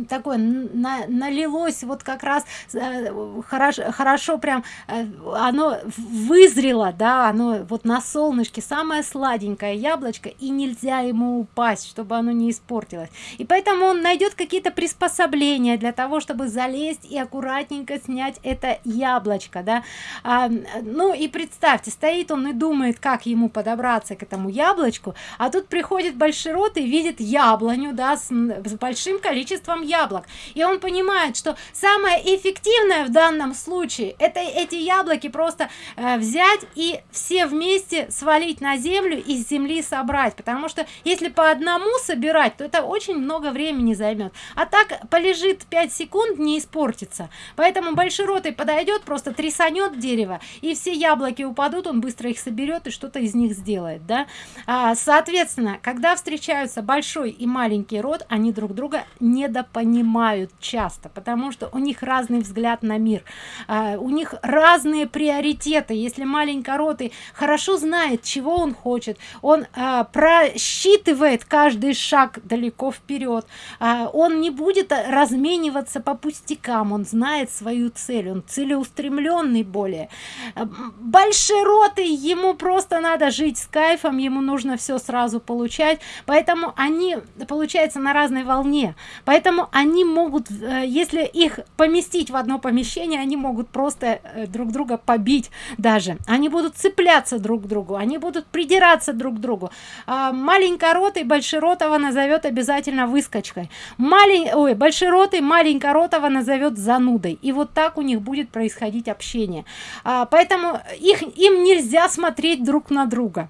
такое на, налилось вот как раз э, хорошо хорошо прям э, оно вызрело да оно вот на солнышке самое сладенькое яблочко и нельзя ему упасть чтобы оно не испортилось. И поэтому он найдет какие-то приспособления для того чтобы залезть и аккуратненько снять это яблочко да. А, ну и представьте стоит он и думает как ему подобраться к этому яблочку а тут приходит большой рот и видит яблоню да с, с большим количеством яблок. И он понимает что самое эффективное в данном случае это эти яблоки просто э, взять и все вместе свалить на землю из земли собрать. Потому что если по одному собирать то это очень много времени займет. А так полежит 5 секунд не испортится. Поэтому большой рот подойдет просто трясанет дерево и все яблоки упадут он быстро их соберет и что-то из них сделает да. А, соответственно когда встречаются большой и маленький род они друг друга недопонимают часто потому что у них разный взгляд на мир. А, у них разные приоритеты. Если маленькоротый хорошо знает чего он хочет он а, просчитывает каждый шаг далеко вперед. А, он не будет размениваться по пустякам он знает свою цель он целеустремленный более. Э, большеротый ему просто надо жить с кайфом ему нужно все сразу получать. Поэтому они получается на разной волне. Поэтому они могут э, если их поместить в одно помещение они могут просто э, друг друга побить даже. Они будут цепляться друг к другу они будут придираться друг к другу. А маленькоротый большеротого назовет обязательно выскочкой. Малень ой большеротый маленькоротого назовет занудой. И вот так у них будет происходить общение. А, поэтому их им нельзя смотреть друг на друга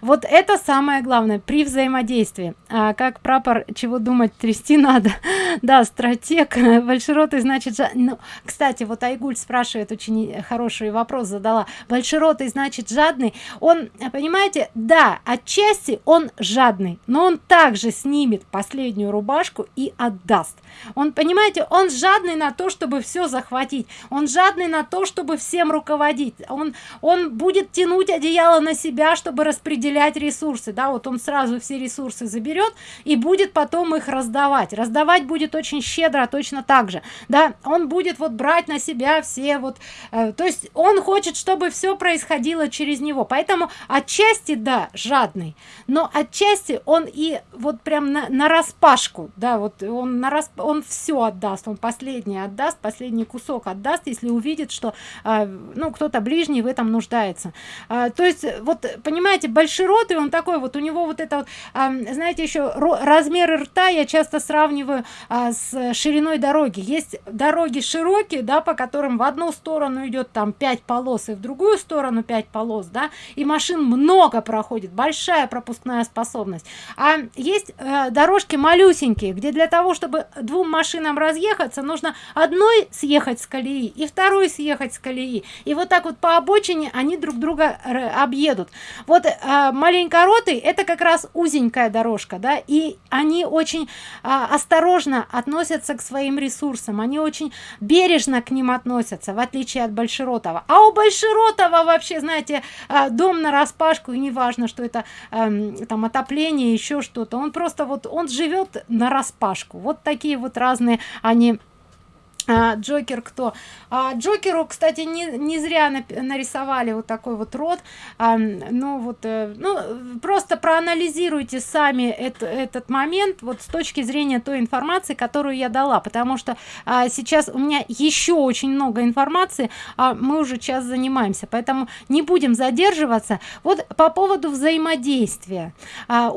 вот это самое главное при взаимодействии. А как прапор чего думать трясти надо. [LAUGHS] Да стратег [LAUGHS] большеротый значит жа... ну, кстати вот айгуль спрашивает очень хороший вопрос задала. Большеротый значит жадный? Он понимаете да отчасти он жадный но он также снимет последнюю рубашку и отдаст. Он понимаете он жадный на то чтобы все захватить. Он жадный на то чтобы всем руководить. Он он будет тянуть одеяло на себя чтобы распределять ресурсы да вот он сразу все ресурсы заберет и будет потом их раздавать. Раздавать будет очень щедро точно так же да. Он будет вот брать на себя все вот э, то есть он хочет чтобы все происходило через него. Поэтому отчасти да жадный но отчасти он и вот прям на, на распашку да вот он на расп... он все отдаст он последний отдаст последний кусок отдаст если увидит что э, ну кто-то ближний в этом нуждается. Э, то есть вот понимаете большой рот и он такой вот у него вот это вот, э, знаете еще размеры рта я часто сравниваю э, с шириной дороги. Есть дороги широкие да по которым в одну сторону идет там 5 полос и в другую сторону 5 полос да и машин много проходит большая пропускная способность. А есть э, дорожки малюсенькие где для того чтобы двум машинам разъехаться нужно одной съехать с колеи и второй съехать с колеи. И вот так вот по обочине они друг друга объедут. Вот э, маленькоротый это как раз узенькая дорожка да и они очень э, осторожно относятся к своим ресурсам они очень бережно к ним относятся в отличие от большеротова. А у большеротова вообще знаете а, дом на распашку и неважно что это эм, там отопление еще что-то. Он просто вот он живет на распашку. Вот такие вот разные они а, Джокер кто? А, Джокеру, кстати, не, не зря нарисовали вот такой вот рот. А, ну вот, э, ну просто проанализируйте сами это, этот момент вот с точки зрения той информации, которую я дала, потому что а, сейчас у меня еще очень много информации, а мы уже час занимаемся, поэтому не будем задерживаться. Вот по поводу взаимодействия. А,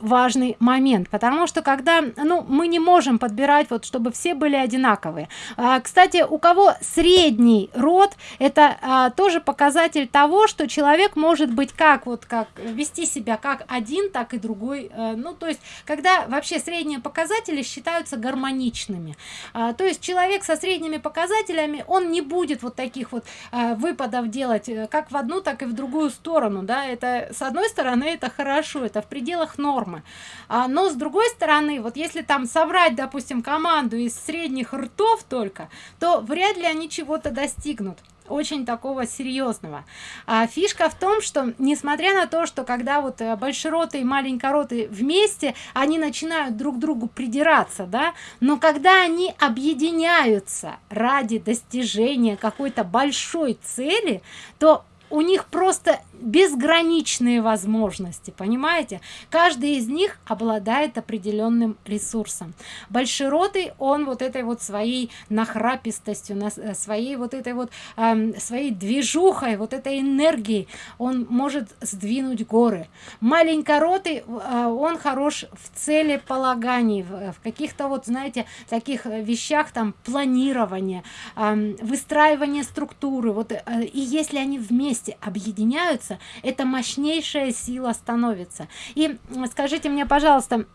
важный момент, потому что когда, ну, мы не можем подбирать вот, чтобы все были одинаковые одинаковые. А, кстати у кого средний род это а, тоже показатель того что человек может быть как вот как вести себя как один так и другой а, ну то есть когда вообще средние показатели считаются гармоничными. А, то есть человек со средними показателями он не будет вот таких вот а, выпадов делать э, как в одну так и в другую сторону да. Это с одной стороны это хорошо это в пределах нормы. А, но с другой стороны вот если там собрать допустим команду из средних ртов ртов только то вряд ли они чего-то достигнут. Очень такого серьезного. А фишка в том что несмотря на то что когда вот э, большероты и маленькороты вместе они начинают друг другу придираться да но когда они объединяются ради достижения какой-то большой цели то у них просто безграничные возможности понимаете? Каждый из них обладает определенным ресурсом. Большеротый он вот этой вот своей нахрапистостью на э, своей вот этой вот э, своей движухой вот этой энергией он может сдвинуть горы. Маленькоротый э, он хорош в целеполагании в, в каких-то вот знаете таких вещах там планирование э, выстраивание структуры. Вот э, и если они вместе объединяются становится. Это мощнейшая сила становится. И скажите мне пожалуйста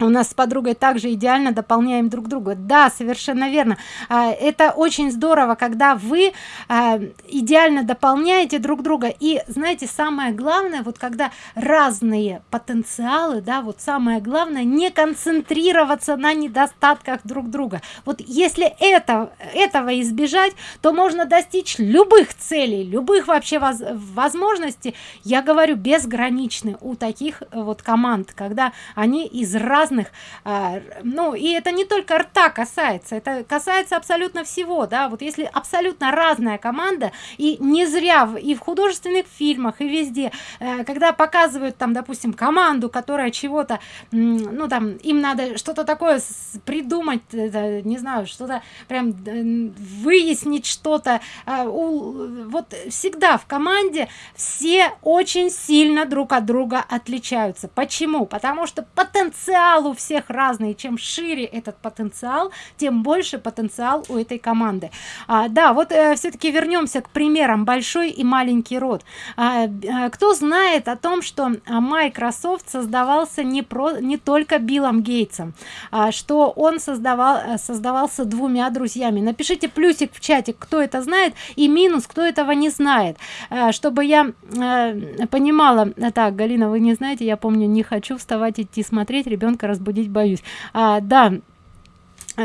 у нас с подругой также идеально дополняем друг друга. Да совершенно верно. А, это очень здорово когда вы а, идеально дополняете друг друга. И знаете самое главное вот когда разные потенциалы да вот самое главное не концентрироваться на недостатках друг друга. Вот если это этого избежать то можно достичь любых целей любых вообще воз, возможностей. Я говорю безграничны у таких вот команд когда они из разных разных а, ну и это не только рта касается это касается абсолютно всего да. Вот если абсолютно разная команда и не зря и в художественных фильмах и везде э, когда показывают там допустим команду которая чего-то ну там им надо что-то такое придумать не знаю что-то прям выяснить что-то а, вот всегда в команде все очень сильно друг от друга отличаются. Почему? Потому что потенциал потенциал у всех разный. Чем шире этот потенциал тем больше потенциал у этой команды. А, да вот э, все-таки вернемся к примерам. Большой и маленький род. А, а, кто знает о том что а, microsoft создавался не про не только биллом гейтсом а, что он создавал э, создавался двумя друзьями? Напишите плюсик в чате кто это знает и минус кто этого не знает. А, чтобы я а, понимала так галина вы не знаете я помню не хочу вставать идти смотреть ребенка разбудить боюсь. А, да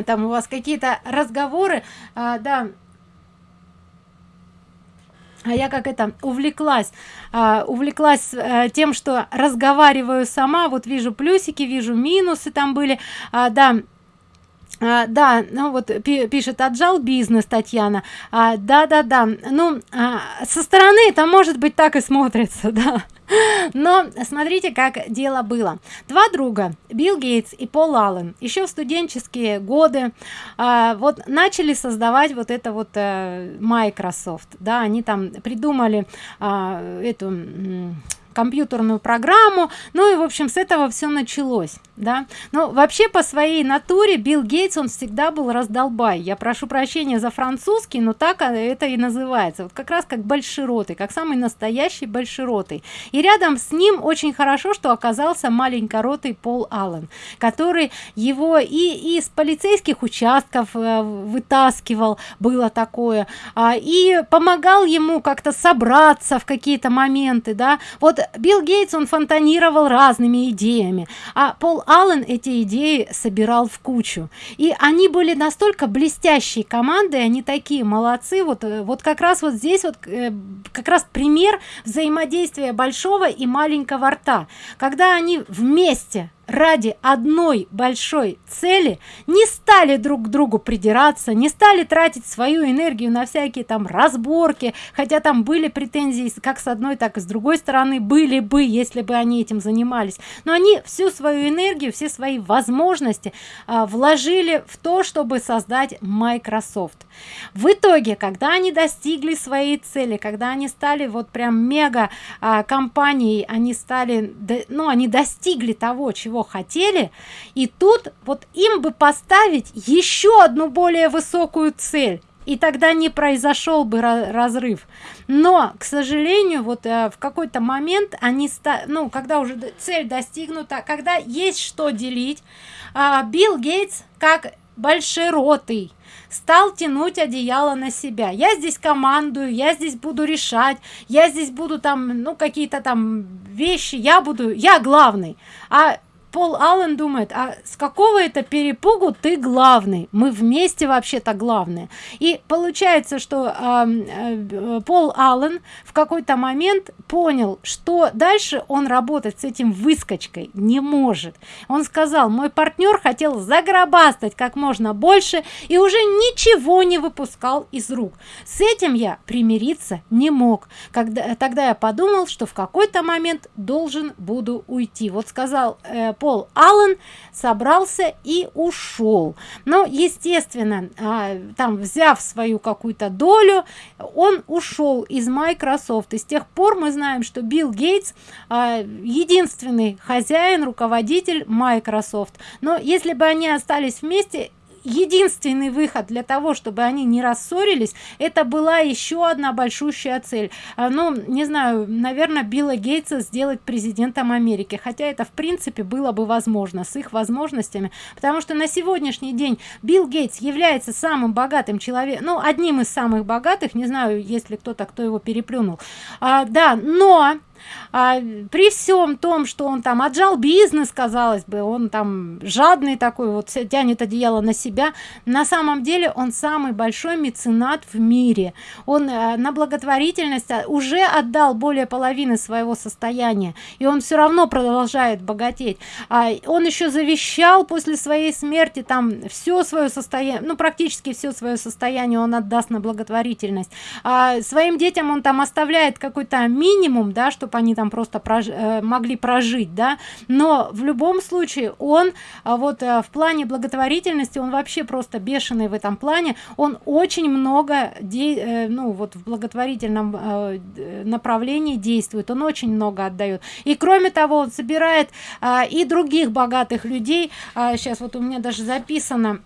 там у вас какие-то разговоры. А, да. А я как это увлеклась а, увлеклась а, тем что разговариваю сама вот вижу плюсики вижу минусы там были. А, да а, да ну вот пишет отжал бизнес татьяна. А, да да да ну а, со стороны это может быть так и смотрится [LAUGHS] да. Но смотрите как дело было. Два друга билл гейтс и пол аллен еще в студенческие годы а, вот начали создавать вот это вот а, microsoft да. Они там придумали а, эту компьютерную программу. Ну и в общем с этого все началось да? Но вообще по своей натуре билл гейтс он всегда был раздолбай. Я прошу прощения за французский но так это и называется. Вот как раз как большеротый как самый настоящий большеротый. И рядом с ним очень хорошо что оказался маленькоротый пол аллен который его и из полицейских участков э, вытаскивал было такое а, и помогал ему как-то собраться в какие-то моменты да. Вот билл гейтс он фонтанировал разными идеями а пол аллен эти идеи собирал в кучу. И они были настолько блестящей командой они такие молодцы. Вот э, вот как раз вот здесь вот э, как раз пример взаимодействия большого и маленького рта. Когда они вместе ради одной большой цели не стали друг к другу придираться не стали тратить свою энергию на всякие там разборки хотя там были претензии как с одной так и с другой стороны были бы если бы они этим занимались. Но они всю свою энергию все свои возможности а, вложили в то чтобы создать microsoft. В итоге когда они достигли своей цели когда они стали вот прям мега а, компанией они стали ну они достигли того чего хотели и тут вот им бы поставить еще одну более высокую цель и тогда не произошел бы разрыв. Но к сожалению вот э, в какой-то момент они ну когда уже цель достигнута когда есть что делить э, билл гейтс как большеротый стал тянуть одеяло на себя. Я здесь командую я здесь буду решать я здесь буду там ну какие-то там вещи я буду я главный а Пол Аллен думает, а с какого это перепугу ты главный? Мы вместе вообще-то главные. И получается, что э, э, Пол Аллен в какой-то момент понял, что дальше он работать с этим выскочкой не может. Он сказал, мой партнер хотел загробастать как можно больше и уже ничего не выпускал из рук. С этим я примириться не мог. Когда, тогда я подумал, что в какой-то момент должен буду уйти. Вот сказал э, Пол Аллен собрался и ушел. Но, естественно, а, там взяв свою какую-то долю, он ушел из Microsoft. И с тех пор мы знаем, что Билл Гейтс а, единственный хозяин, руководитель Microsoft. Но если бы они остались вместе, единственный выход для того чтобы они не рассорились это была еще одна большущая цель. А, ну не знаю наверное билла гейтса сделать президентом америки хотя это в принципе было бы возможно с их возможностями. Потому что на сегодняшний день билл гейтс является самым богатым человеком ну одним из самых богатых не знаю если кто-то кто его переплюнул. А, да но а, при всем том что он там отжал бизнес казалось бы он там жадный такой вот тянет одеяло на себя на самом деле он самый большой меценат в мире. Он а, на благотворительность а, уже отдал более половины своего состояния и он все равно продолжает богатеть. А, он еще завещал после своей смерти там все свое состояние ну практически все свое состояние он отдаст на благотворительность. А, своим детям он там оставляет какой-то минимум да чтобы они там просто прож э, могли прожить да. Но в любом случае он а, вот э, в плане благотворительности он вообще просто бешеный в этом плане. Он очень много де э, ну вот в благотворительном направлении действует. Он очень много отдает. И кроме того он собирает а, и других богатых людей. Сейчас вот у меня даже записано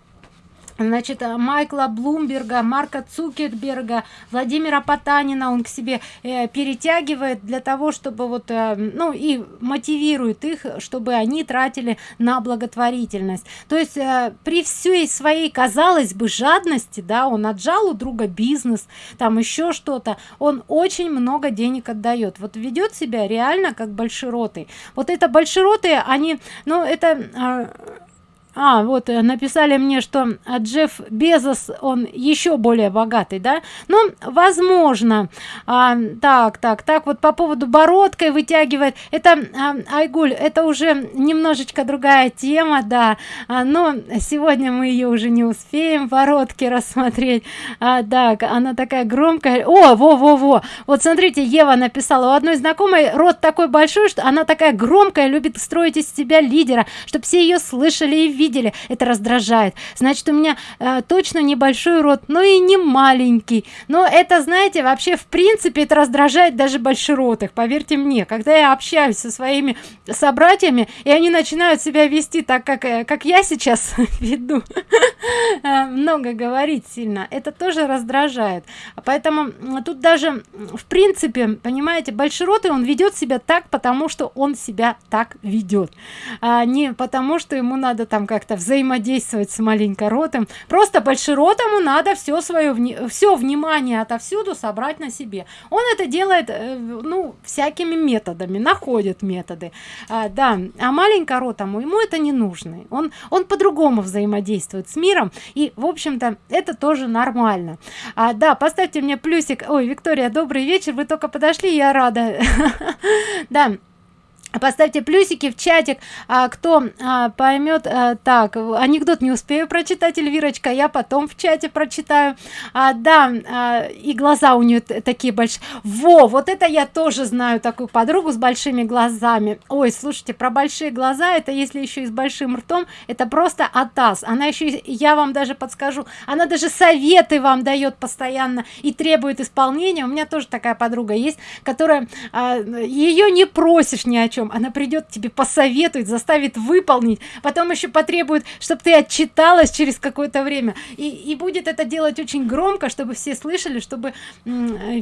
значит э, майкла блумберга марка цукерберга владимира потанина он к себе э, перетягивает для того чтобы вот э, ну и мотивирует их чтобы они тратили на благотворительность. То есть э, при всей своей казалось бы жадности да он отжал у друга бизнес там еще что-то он очень много денег отдает. Вот ведет себя реально как большеротый. Вот это большеротые они ну это э, а вот э, написали мне что а, джефф безос он еще более богатый да? Ну возможно. А, так так так вот по поводу бородкой вытягивает. Это а, айгуль это уже немножечко другая тема да. А, но сегодня мы ее уже не успеем бородки рассмотреть. А, так она такая громкая. О во во во вот смотрите ева написала. У одной знакомой рот такой большой что она такая громкая любит строить из себя лидера чтобы все ее слышали и видели видели это раздражает. Значит у меня э, точно небольшой рот но и не маленький. Но это знаете вообще в принципе это раздражает даже большеротых поверьте мне. Когда я общаюсь со своими собратьями и они начинают себя вести так как э, как я сейчас [LAUGHS] веду э, много говорить сильно это тоже раздражает. Поэтому тут даже в принципе понимаете большеротый он ведет себя так потому что он себя так ведет а не потому что ему надо там как-то взаимодействовать с маленькоротым просто большеротому надо все свое все внимание отовсюду собрать на себе. Он это делает э, ну всякими методами находит методы. А, да а маленькоротому ему это не нужно. Он он по-другому взаимодействует с миром и в общем-то это тоже нормально. А, да поставьте мне плюсик. Ой виктория добрый вечер. Вы только подошли я рада. [LAUGHS] Да поставьте плюсики в чатик а, кто а, поймет а, так анекдот не успею прочитать эльвирочка я потом в чате прочитаю. А, да а, и глаза у нее такие большие во вот это я тоже знаю такую подругу с большими глазами. Ой слушайте про большие глаза это если еще и с большим ртом это просто атас. Она еще я вам даже подскажу она даже советы вам дает постоянно и требует исполнения. У меня тоже такая подруга есть которая а, ее не просишь ни о чем потом она придет тебе посоветует заставит выполнить потом еще потребует чтобы ты отчиталась через какое-то время. И, и будет это делать очень громко чтобы все слышали чтобы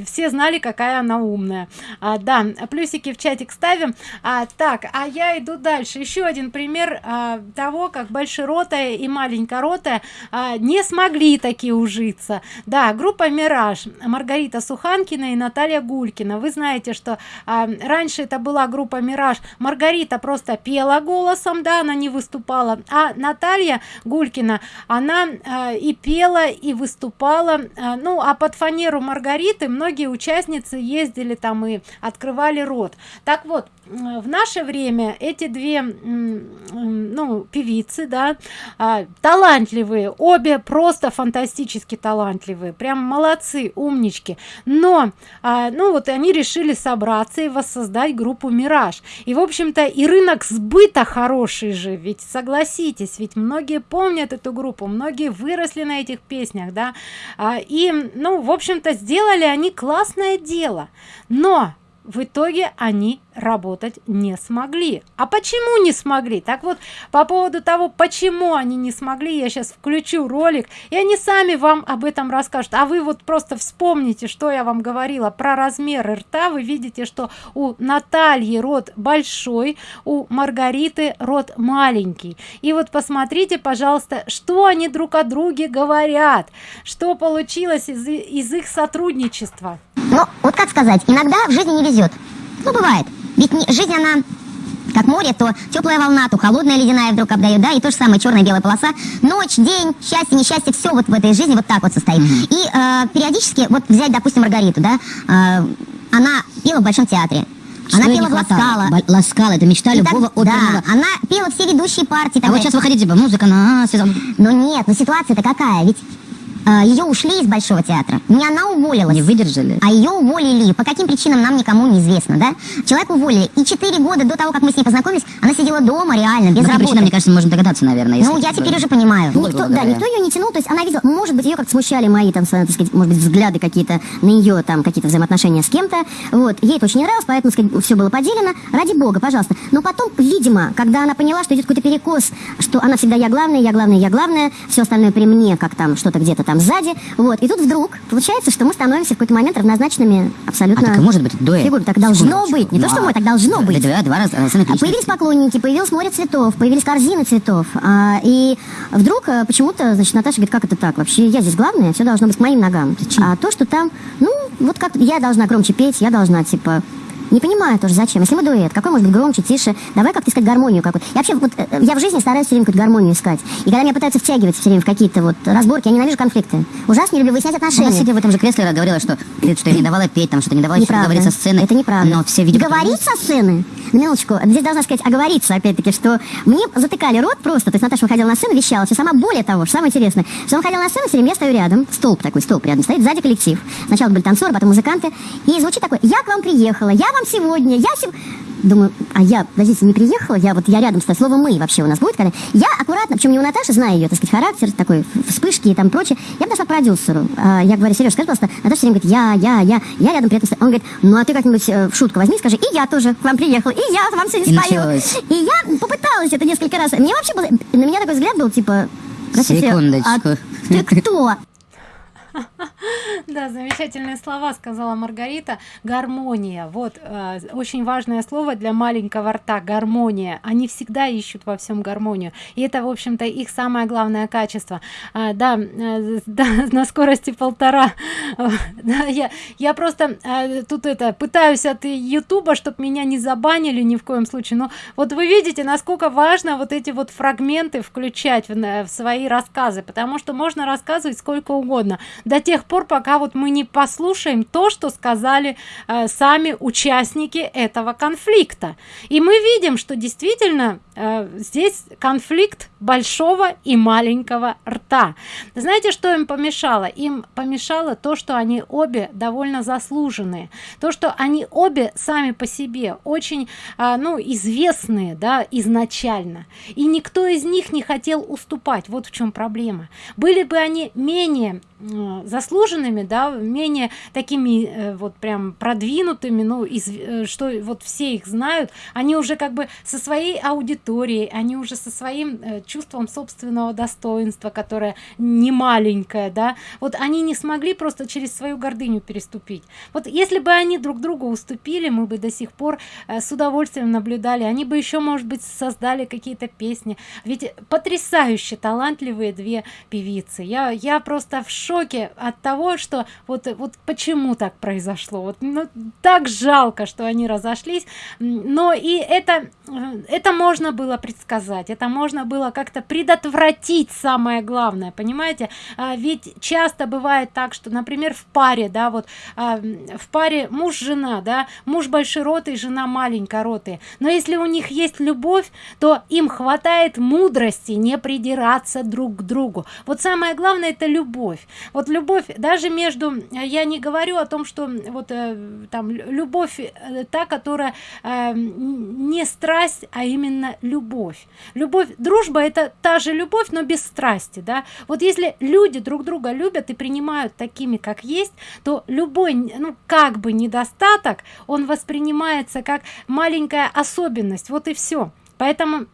все знали какая она умная. А, да плюсики в чатик ставим. А, так а я иду дальше. Еще один пример а, того как большеротая и маленькоротая а, не смогли такие ужиться. Да группа мираж маргарита суханкина и наталья гулькина. Вы знаете что а, раньше это была группа мираж персонаж маргарита просто пела голосом да она не выступала. А наталья гулькина она э, и пела и выступала. Э, ну а под фанеру маргариты многие участницы ездили там и открывали рот. Так вот в наше время эти две ну певицы да а, талантливые обе просто фантастически талантливые прям молодцы умнички. Но а, ну вот они решили собраться и воссоздать группу мираж и в общем-то и рынок сбыта хороший же ведь согласитесь ведь многие помнят эту группу многие выросли на этих песнях да. А, и ну в общем-то сделали они классное дело. Но в итоге они работать не смогли. А почему не смогли? Так вот по поводу того почему они не смогли я сейчас включу ролик и они сами вам об этом расскажут. А вы вот просто вспомните что я вам говорила про размеры рта. Вы видите что у натальи рот большой у маргариты рот маленький. И вот посмотрите пожалуйста что они друг о друге говорят что получилось из, из их сотрудничества. Ну вот как сказать иногда в жизни не везет ну бывает ведь не, жизнь, она как море, то теплая волна, то холодная ледяная вдруг обдает, да, и то же самое черная белая полоса. Ночь, день, счастье, несчастье, все вот в этой жизни вот так вот состоит. Mm-hmm. И э, периодически, вот взять, допустим, Маргариту, да, э, она пела в Большом театре. Что она пела в Ласкала. Ласкала, это мечта и любого так, оперного. Да, она пела все ведущие партии. А вот сейчас выходите, типа, музыка на. Но нет, но ситуация-то какая, ведь ее ушли из Большого театра. Не она уволилась. Не выдержали. А ее уволили. По каким причинам нам никому не известно, да? Человек уволили. И четыре года до того, как мы с ней познакомились, она сидела дома реально, без работы. причинам, мне кажется, можем догадаться, наверное. Ну, я теперь уже понимаю. Никто, да, никто ее не тянул. То есть она видела, может быть, ее как-то смущали мои, там, так сказать, может быть, взгляды какие-то на ее, там, какие-то взаимоотношения с кем-то. Вот. Ей это очень не нравилось, поэтому, сказать, все было поделено. Ради бога, пожалуйста. Но потом, видимо, когда она поняла, что идет какой-то перекос, что она всегда я главная, я главная, я главная, все остальное при мне, как там, что-то где-то там сзади, вот, и тут вдруг получается, что мы становимся в какой-то момент равнозначными абсолютно... А так может быть дуэт? Фигур, так должно быть, не то, что мы, так должно быть. Да, два раза, а Появились поклонники, появилось море цветов, появились корзины цветов, а, и вдруг а, почему-то, значит, Наташа говорит, как это так? Вообще я здесь главная, все должно быть к моим ногам. А то, что там, ну, вот как я должна громче петь, я должна, типа, не понимаю тоже, зачем. Если мы дуэт, какой может быть громче, тише? Давай как-то искать гармонию какую-то. Я вообще, вот, э, я в жизни стараюсь все время какую-то гармонию искать. И когда меня пытаются втягивать все время в какие-то вот разборки, я ненавижу конфликты. Ужасно не люблю выяснять отношения. Она сидя в этом же кресле говорила, что, что я не давала петь, там, что не давала неправда. говорить со сцены. Это неправда. Но все видят... Говорить со сцены? На минуточку. Здесь должна сказать, оговориться, опять-таки, что мне затыкали рот просто. То есть Наташа выходила на сцену, вещала. Все сама более того, что самое интересное, что он ходил на сцену, все время я стою рядом, столб такой, столб рядом стоит, сзади коллектив. Сначала были танцоры, потом музыканты. И звучит такой, я к вам приехала, я вам сегодня, я всем... Думаю, а я, подождите, не приехала, я вот я рядом стою, слово мы вообще у нас будет, когда я аккуратно, причем не у Наташи, знаю ее, так сказать, характер, такой, вспышки и там прочее, я подошла к продюсеру, а, я говорю, Сереж, скажи, пожалуйста, Наташа все время говорит, я, я, я, я рядом при этом стою. Он говорит, ну а ты как-нибудь э, в шутку возьми, скажи, и я тоже к вам приехала, и я вам сегодня спою. Началось. И я попыталась это несколько раз. Мне вообще было, на меня такой взгляд был, типа, Секундочку. А ты кто? Да замечательные слова сказала маргарита. Гармония. Вот э, очень важное слово для маленького рта. Гармония. Они всегда ищут во всем гармонию. И это в общем-то их самое главное качество. А, да, э, [LAUGHS] да на скорости полтора. Да, я я просто э, тут это пытаюсь от ютуба чтобы меня не забанили ни в коем случае. Но вот вы видите насколько важно вот эти вот фрагменты включать в, в свои рассказы. Потому что можно рассказывать сколько угодно до тех пор пока вот мы не послушаем то что сказали э, сами участники этого конфликта. И мы видим что действительно э, здесь конфликт большого и маленького рта. Знаете что им помешало? Им помешало то что они обе довольно заслуженные. То что они обе сами по себе очень э, ну известные да изначально. И никто из них не хотел уступать. Вот в чем проблема. Были бы они менее заслуженными да менее такими э, вот прям продвинутыми ну из э, что вот все их знают они уже как бы со своей аудиторией они уже со своим э, чувством собственного достоинства которое не маленькое да. Вот они не смогли просто через свою гордыню переступить. Вот если бы они друг другу уступили мы бы до сих пор с удовольствием наблюдали они бы еще может быть создали какие-то песни. Ведь потрясающе талантливые две певицы. Я я просто в шоке шоке от того что вот вот почему так произошло. Вот ну, так жалко что они разошлись. Но и это это можно было предсказать это можно было как-то предотвратить самое главное понимаете? А, ведь часто бывает так что например в паре да вот а, в паре муж жена да муж большеротый жена маленькоротый но если у них есть любовь то им хватает мудрости не придираться друг к другу. Вот самое главное это любовь вот любовь даже между я не говорю о том что вот э, там любовь э, та которая э, не страсть а именно любовь. Любовь дружба это та же любовь но без страсти да. Вот если люди друг друга любят и принимают такими как есть то любой ну как бы недостаток он воспринимается как маленькая особенность. Вот и все поэтому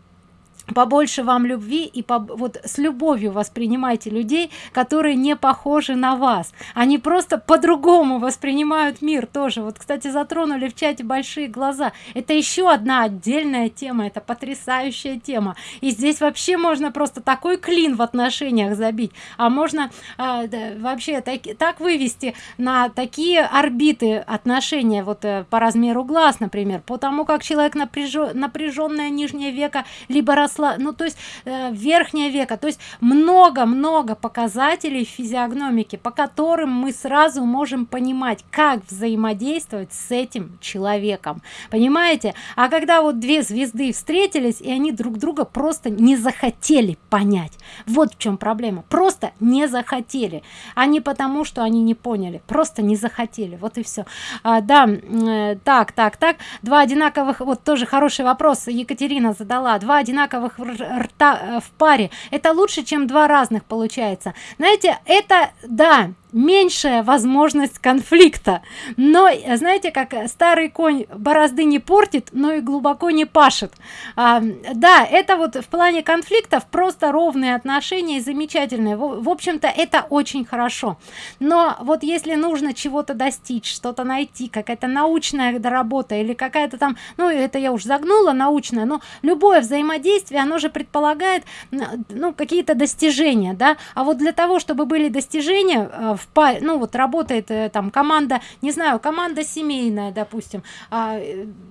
побольше вам любви и по, вот с любовью воспринимайте людей которые не похожи на вас. Они просто по-другому воспринимают мир тоже. Вот кстати затронули в чате большие глаза. Это еще одна отдельная тема это потрясающая тема. И здесь вообще можно просто такой клин в отношениях забить. А можно а, да, вообще так, так вывести на такие орбиты отношения вот э, по размеру глаз например. Потому как человек напряжен напряженное нижнее века либо рос росла ну то есть э, верхнее века то есть много-много показателей физиогномики по которым мы сразу можем понимать как взаимодействовать с этим человеком. Понимаете? А когда вот две звезды встретились и они друг друга просто не захотели понять. Вот в чем проблема. Просто не захотели. А потому что они не поняли. Просто не захотели. Вот и все а, да э, так так так. Два одинаковых вот тоже хороший вопрос екатерина задала. Два одинаковых одинаковых рта э, в паре. Это лучше чем два разных получается. Знаете это да меньшая возможность конфликта. Но знаете как старый конь борозды не портит но и глубоко не пашет. А, да это вот в плане конфликтов просто ровные отношения замечательные. В, в общем-то это очень хорошо. Но вот если нужно чего-то достичь что-то найти какая-то научная работа или какая-то там ну это я уж загнула научная но любое взаимодействие оно же предполагает ну какие-то достижения да? А вот для того чтобы были достижения э, в ну вот работает э, там команда не знаю команда семейная допустим а,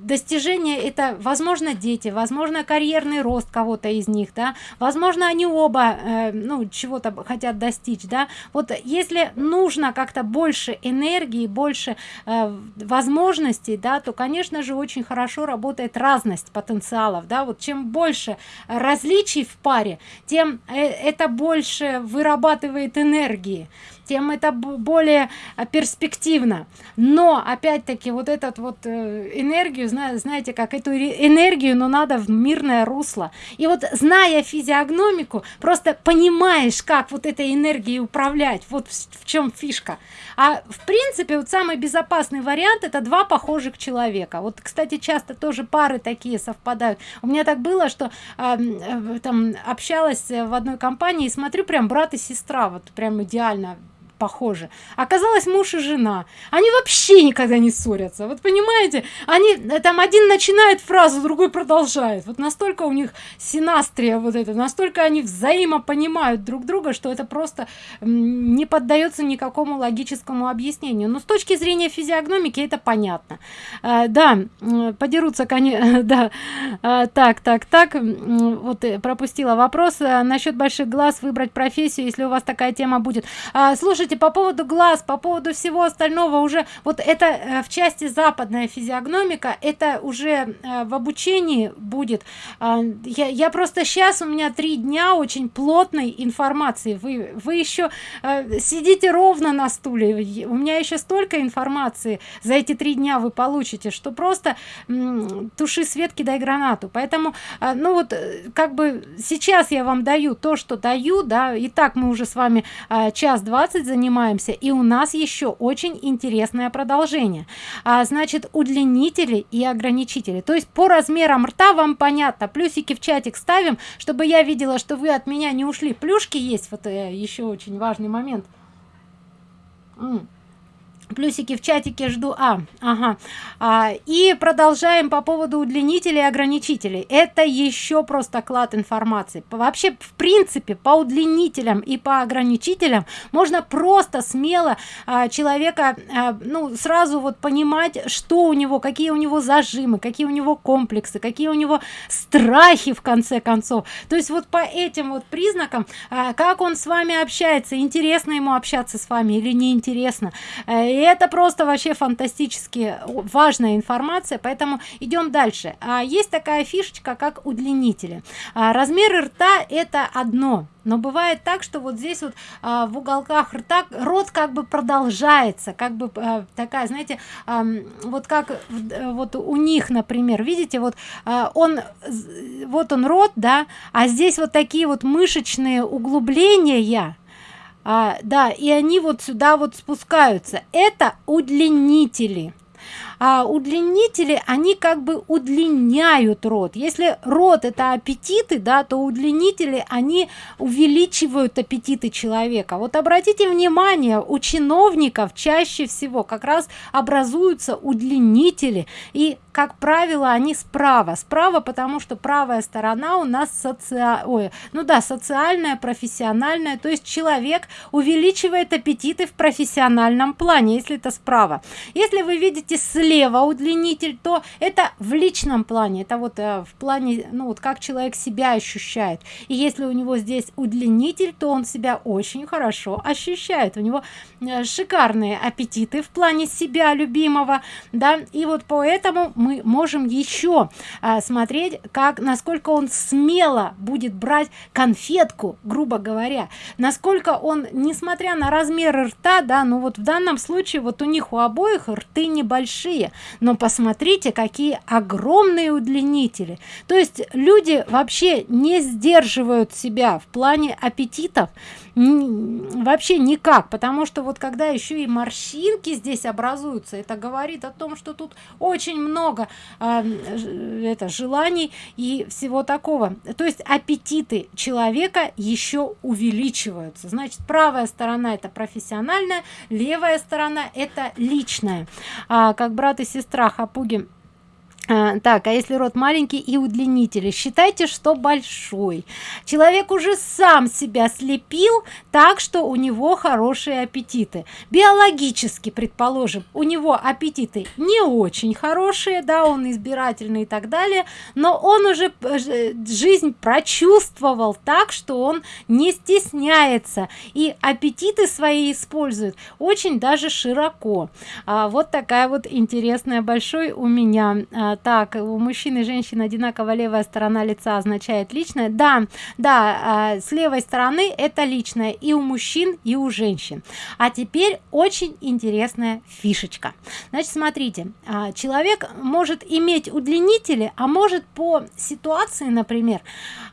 достижение это возможно дети возможно карьерный рост кого-то из них да возможно они оба э, ну чего-то хотят достичь да. Вот если нужно как-то больше энергии больше э, возможностей да то конечно же очень хорошо работает разность потенциалов да. Вот чем больше различий в паре тем это больше вырабатывает энергии тем это более а, перспективно. Но опять-таки вот этот вот э, энергию знаете как эту энергию но надо в мирное русло. И вот зная физиогномику просто понимаешь как вот этой энергией управлять вот в чем фишка. А в принципе вот самый безопасный вариант это два похожих человека. Вот кстати часто тоже пары такие совпадают. У меня так было что э, там общалась в одной компании и смотрю прям брат и сестра вот прям идеально похожи. Оказалось муж и жена. Они вообще никогда не ссорятся. Вот понимаете они э, там один начинает фразу другой продолжает. Вот настолько у них синастрия вот это настолько они взаимопонимают друг друга что это просто не поддается никакому логическому объяснению. Но с точки зрения физиогномики это понятно. А, да подерутся конечно [LAUGHS] да. А, так так так вот пропустила вопрос насчет больших глаз выбрать профессию если у вас такая тема будет. А, слушайте по поводу глаз по поводу всего остального уже вот это э, в части западная физиогномика это уже э, в обучении будет. А, я, я просто сейчас у меня три дня очень плотной информации. Вы вы еще э, сидите ровно на стуле у меня еще столько информации за эти три дня вы получите что просто туши свет кидай гранату. Поэтому ну вот как бы сейчас я вам даю то что даю да и так мы уже с вами час двадцать занимаемся и у нас еще очень интересное продолжение. А, значит удлинители и ограничители. То есть по размерам рта вам понятно. Плюсики в чатик ставим чтобы я видела что вы от меня не ушли. Плюшки есть. Вот э, еще очень важный момент. М плюсики в чатике жду. А ага. А, и продолжаем по поводу удлинителей и ограничителей. Это еще просто клад информации. Вообще в принципе по удлинителям и по ограничителям можно просто смело а, человека а, ну сразу вот понимать что у него какие у него зажимы какие у него комплексы какие у него страхи в конце концов. То есть вот по этим вот признакам а, как он с вами общается интересно ему общаться с вами или неинтересно э, это просто вообще фантастически важная информация поэтому идем дальше. А есть такая фишечка как удлинители. А, размеры рта это одно но бывает так что вот здесь вот а, в уголках рта рот как бы продолжается как бы а, такая знаете а, вот как э, вот у них например. Видите вот а, он вот он рот да а здесь вот такие вот мышечные углубления а, да и они вот сюда вот спускаются. Это удлинители. А удлинители они как бы удлиняют рот. Если рот это аппетиты да то удлинители они увеличивают аппетиты человека. Вот обратите внимание у чиновников чаще всего как раз образуются удлинители. И как правило они справа. Справа потому что правая сторона у нас соци... Ой, ну да социальная профессиональная. То есть человек увеличивает аппетиты в профессиональном плане если это справа. Если вы видите слева удлинитель то это в личном плане. Это вот э, в плане ну вот как человек себя ощущает. И если у него здесь удлинитель то он себя очень хорошо ощущает. У него э, шикарные аппетиты в плане себя любимого да. И вот поэтому мы мы можем еще а, смотреть как насколько он смело будет брать конфетку грубо говоря. Насколько он несмотря на размеры рта да ну вот в данном случае вот у них у обоих рты небольшие. Но посмотрите какие огромные удлинители. То есть люди вообще не сдерживают себя в плане аппетитов вообще никак потому что вот когда еще и морщинки здесь образуются это говорит о том что тут очень много э, это желаний и всего такого. То есть аппетиты человека еще увеличиваются. Значит правая сторона это профессиональная левая сторона это личная. А, как брат и сестра хапуги так а если рот маленький и удлинители считайте что большой. Человек уже сам себя слепил так что у него хорошие аппетиты. Биологически предположим у него аппетиты не очень хорошие да он избирательный и так далее но он уже э, жизнь прочувствовал так что он не стесняется и аппетиты свои использует очень даже широко. А, вот такая вот интересная большой у меня а, так у мужчин и женщин одинаково левая сторона лица означает личное. Да да а, с левой стороны это личное и у мужчин и у женщин. А теперь очень интересная фишечка. Значит смотрите а, человек может иметь удлинители а может по ситуации например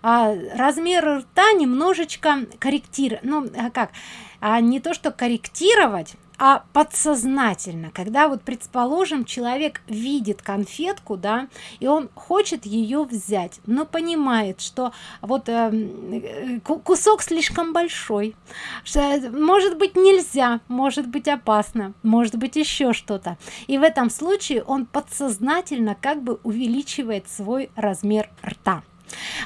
а, размер рта немножечко корректировать. Ну как? А не то что корректировать а подсознательно когда вот предположим человек видит конфетку да и он хочет ее взять но понимает что вот э, кусок слишком большой что, может быть нельзя может быть опасно может быть еще что-то. И в этом случае он подсознательно как бы увеличивает свой размер рта.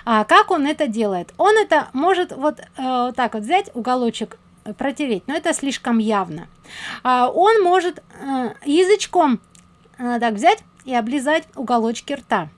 А как он это делает? Он это может вот э, так вот взять уголочек протереть но это слишком явно. А, он может э, язычком э, так взять и облизать уголочки рта.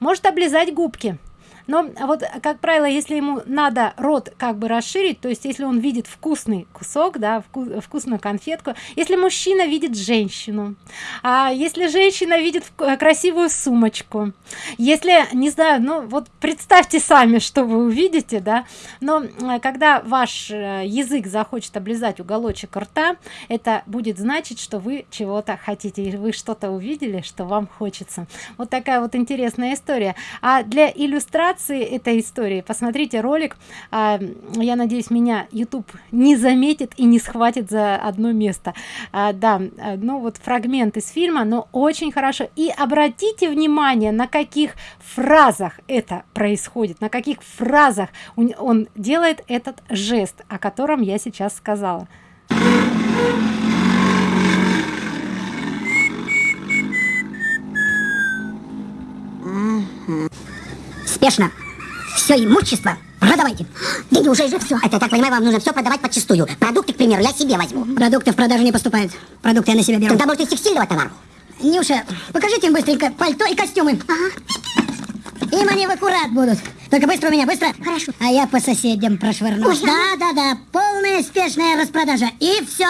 Может облизать губки но вот как правило если ему надо рот как бы расширить то есть если он видит вкусный кусок да вку вкусную конфетку если мужчина видит женщину а если женщина видит красивую сумочку если не знаю ну вот представьте сами что вы увидите да но э, когда ваш э, язык захочет облизать уголочек рта это будет значить что вы чего-то хотите и вы что-то увидели что вам хочется. Вот такая вот интересная история. А для иллюстрации иллюстрации этой истории. Посмотрите ролик. А, я надеюсь меня youtube не заметит и не схватит за одно место. А, да ну вот фрагмент из фильма но очень хорошо. И обратите внимание на каких фразах это происходит на каких фразах он делает этот жест о котором я сейчас сказала. Mm-hmm. Спешно. Все имущество продавайте. Да неужели же все? Это, так понимаю, вам нужно все продавать подчистую. Продукты, к примеру, я себе возьму. Продукты в продажу не поступают. Продукты я на себя беру. Тогда, может, из текстильного товара? Нюша, покажите им быстренько пальто и костюмы. Ага. Им они в аккурат будут. Только быстро у меня, быстро. Хорошо. А я по соседям прошвырну. Да, да, да. Полная спешная распродажа. И все.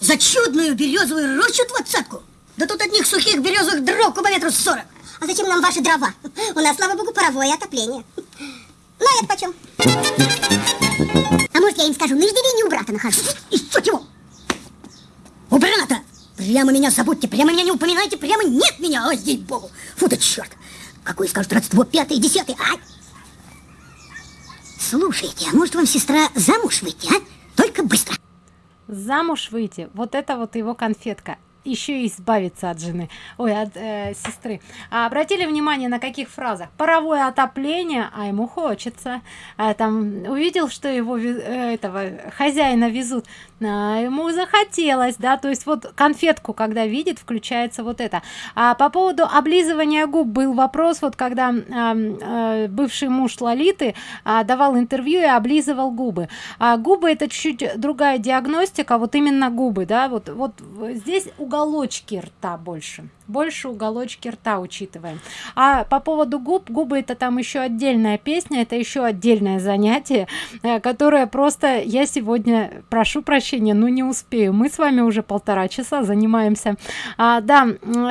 За чудную березовую рощу двадцатку. Да тут одних сухих березовых дров кубометров сорок. А зачем нам ваши дрова? У нас, слава богу, паровое отопление. Ну, а это почем? А может, я им скажу, на иждивении у брата нахожу. Еще чего? У брата? Прямо меня забудьте, прямо меня не упоминайте, прямо нет меня, ой, здесь богу. Фу да черт. Какое скажут родство, пятое, десятое, ай! Слушайте, а может вам сестра замуж выйти, а? Только быстро. Замуж выйти, вот это вот его конфетка еще и избавиться от жены ой от э, сестры. А обратили внимание на каких фразах? Паровое отопление а ему хочется а, там увидел что его э, этого хозяина везут. А, ему захотелось да то есть вот конфетку когда видит включается вот это. А по поводу облизывания губ был вопрос вот когда а, а, бывший муж лолиты а, давал интервью и облизывал губы. А губы это чуть-чуть другая диагностика вот именно губы да вот вот здесь уголочки рта больше больше уголочки рта учитываем. А по поводу губ губы это там еще отдельная песня это еще отдельное занятие э, которое просто я сегодня прошу прощения но не успею. Мы с вами уже полтора часа занимаемся. А, да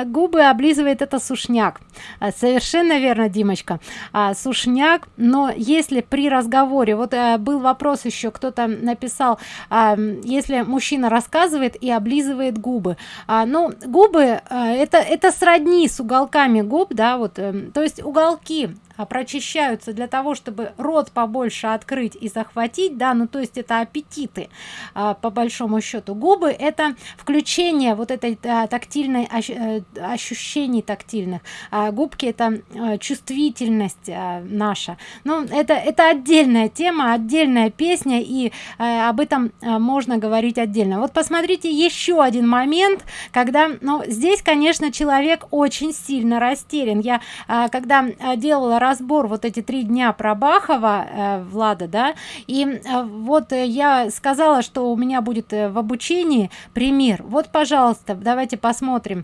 губы облизывает это сушняк. А, совершенно верно димочка. А, сушняк но если при разговоре вот а, был вопрос еще кто-то написал а, если мужчина рассказывает и облизывает губы. А, ну губы а, это это сродни с уголками губ да вот э, то есть уголки прочищаются для того чтобы рот побольше открыть и захватить да ну то есть это аппетиты а, по большому счету. Губы это включение вот этой а, тактильной а, ощущений тактильных. А, губки это а, чувствительность а, наша. Ну это это отдельная тема отдельная песня и а, об этом а, можно говорить отдельно. Вот посмотрите еще один момент когда ну здесь конечно человек очень сильно растерян. Я а, когда а, делала разбор вот эти три дня про бахова э, влада да и э, вот э, я сказала что у меня будет э, в обучении пример. Вот пожалуйста давайте посмотрим.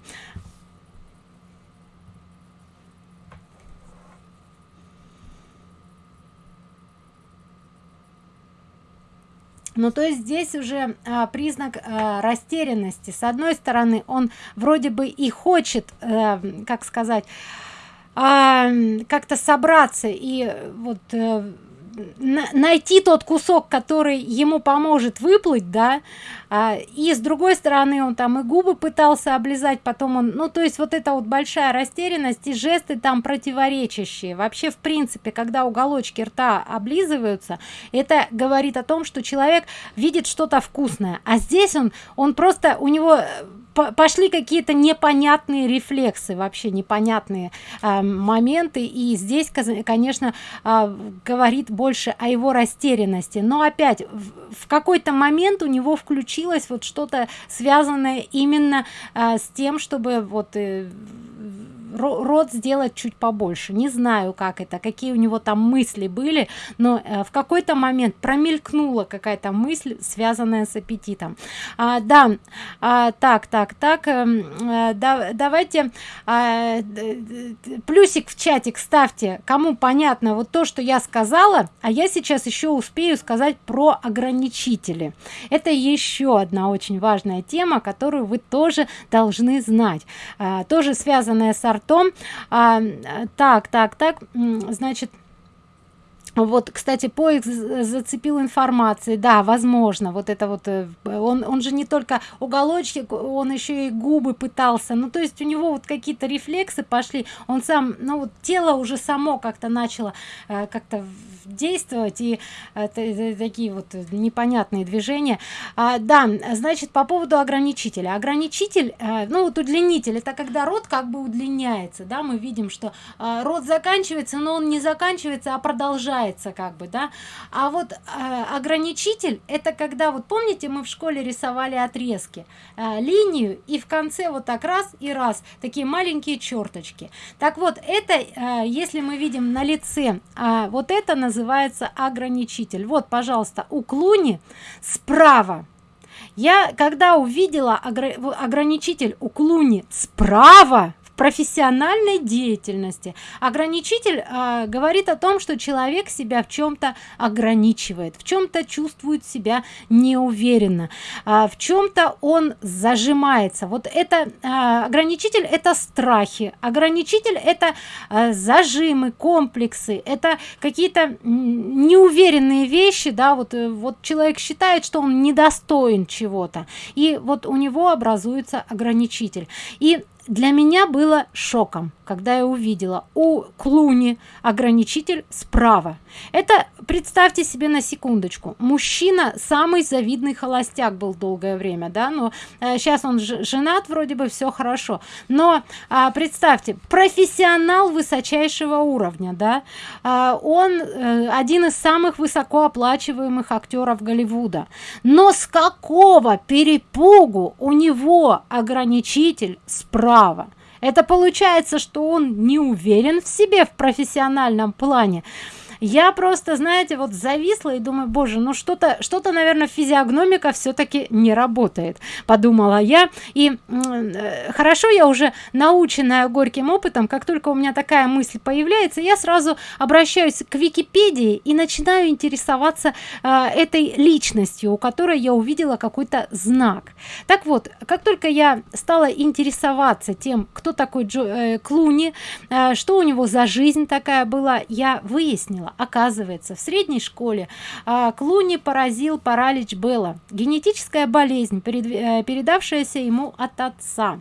Ну то есть здесь уже а, признак а, растерянности. С одной стороны он вроде бы и хочет а, как сказать а, как-то собраться и вот э, найти тот кусок который ему поможет выплыть да а, и с другой стороны он там и губы пытался облизать потом он ну то есть вот это вот большая растерянность и жесты там противоречащие. Вообще в принципе когда уголочки рта облизываются это говорит о том что человек видит что-то вкусное. А здесь он он просто у него э, пошли какие-то непонятные рефлексы вообще непонятные э, моменты. И здесь конечно э, говорит больше о его растерянности. Но опять в, в какой-то момент у него включилось вот что-то связанное именно э, с тем чтобы вот э, рот сделать чуть побольше. Не знаю как это какие у него там мысли были но э, в какой-то момент промелькнула какая-то мысль связанная с аппетитом. А, да а, так так так э, да, давайте а, плюсик в чатик ставьте кому понятно вот то что я сказала а я сейчас еще успею сказать про ограничители. Это еще одна очень важная тема которую вы тоже должны знать. А, тоже связанная с артом том а, так так так значит вот кстати поиск зацепил информации да возможно вот это вот э, он он же не только уголочки он еще и губы пытался. Ну то есть у него вот какие-то рефлексы пошли. Он сам ну вот тело уже само как-то начало э, как-то действовать и э, такие вот непонятные движения. А, да значит по поводу ограничителя. Ограничитель э, ну вот удлинитель это когда рот как бы удлиняется да мы видим что э, рот заканчивается но он не заканчивается а продолжает получается как бы да. А вот э, ограничитель это когда вот помните мы в школе рисовали отрезки э, линию и в конце вот так раз и раз такие маленькие черточки. Так вот это э, если мы видим на лице э, вот это называется ограничитель. Вот пожалуйста у клуни справа. Я когда увидела ограничитель у клуни справа профессиональной деятельности. Ограничитель э, говорит о том что человек себя в чем-то ограничивает в чем-то чувствует себя неуверенно э, в чем-то он зажимается. Вот это э, ограничитель это страхи ограничитель это э, зажимы комплексы это какие-то неуверенные вещи да вот э, вот человек считает что он недостоин чего-то и вот у него образуется ограничитель. И для меня было шоком когда я увидела у клуни ограничитель справа. Это представьте себе на секундочку мужчина самый завидный холостяк был долгое время да но э, сейчас он женат вроде бы все хорошо. Но а, представьте профессионал высочайшего уровня да а, он э, один из самых высокооплачиваемых актеров голливуда. Но с какого перепугу у него ограничитель справа это получается что он не уверен в себе в профессиональном плане я просто знаете вот зависла и думаю боже ну что-то что-то наверное физиогномика все-таки не работает подумала я. И э, хорошо я уже наученная горьким опытом как только у меня такая мысль появляется я сразу обращаюсь к википедии и начинаю интересоваться э, этой личностью у которой я увидела какой-то знак. Так вот как только я стала интересоваться тем кто такой Джо, э, клуни э, что у него за жизнь такая была я выяснила выяснила оказывается в средней школе а, клуни поразил паралич белла. Генетическая болезнь э, передавшаяся ему от отца.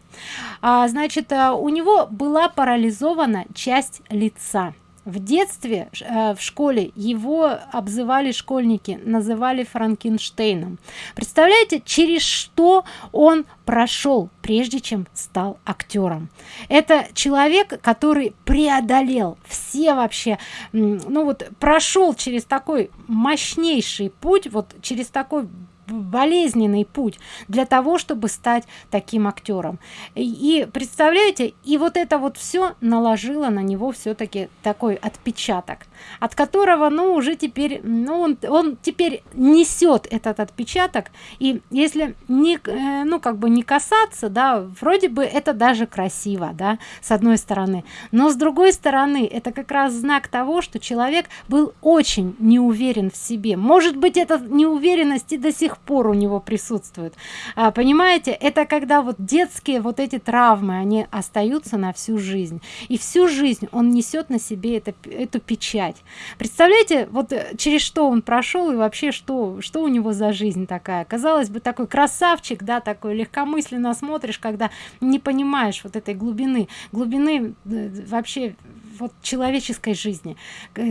А, значит э, у него была парализована часть лица в детстве э, в школе его обзывали школьники называли франкенштейном. Представляете через что он прошел прежде чем стал актером? Это человек который преодолел все вообще ну вот прошел через такой мощнейший путь вот через такой болезненный путь для того чтобы стать таким актером. И представляете и вот это вот все наложило на него все-таки такой отпечаток от которого ну уже теперь ну он, он теперь несет этот отпечаток. И если не э, ну как бы не касаться да вроде бы это даже красиво да с одной стороны. Но с другой стороны это как раз знак того что человек был очень не уверен в себе. Может быть эта неуверенность и до сих сих пор у него присутствуют. А, понимаете это когда вот детские вот эти травмы они остаются на всю жизнь. И всю жизнь он несет на себе это, эту печать. Представляете вот э, через что он прошел и вообще что что у него за жизнь такая? Казалось бы такой красавчик да такой легкомысленно смотришь когда не понимаешь вот этой глубины. Глубины э, вообще вот человеческой жизни.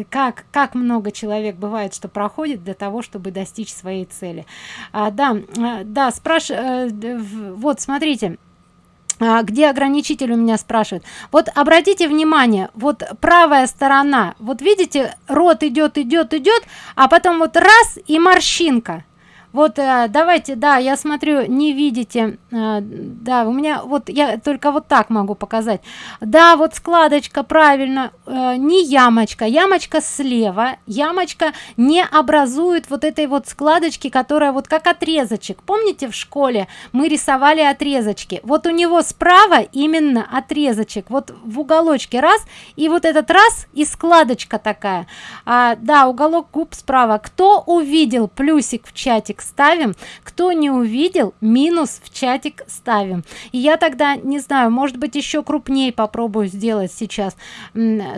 Как как много человек бывает что проходит для того чтобы достичь своей цели. А, да а, да спрашиваю э, вот смотрите а, где ограничитель у меня спрашивает вот обратите внимание вот правая сторона вот видите рот идет идет идет а потом вот раз и морщинка вот э, давайте да я смотрю не видите э, да у меня вот я только вот так могу показать. Да вот складочка правильно э, не ямочка ямочка слева ямочка не образует вот этой вот складочки которая вот как отрезочек. Помните в школе мы рисовали отрезочки? Вот у него справа именно отрезочек вот в уголочке раз и вот этот раз и складочка такая. А, да уголок губ справа. Кто увидел плюсик в чатик ставим. Кто не увидел минус в чатик ставим. И я тогда не знаю может быть еще крупнее попробую сделать сейчас.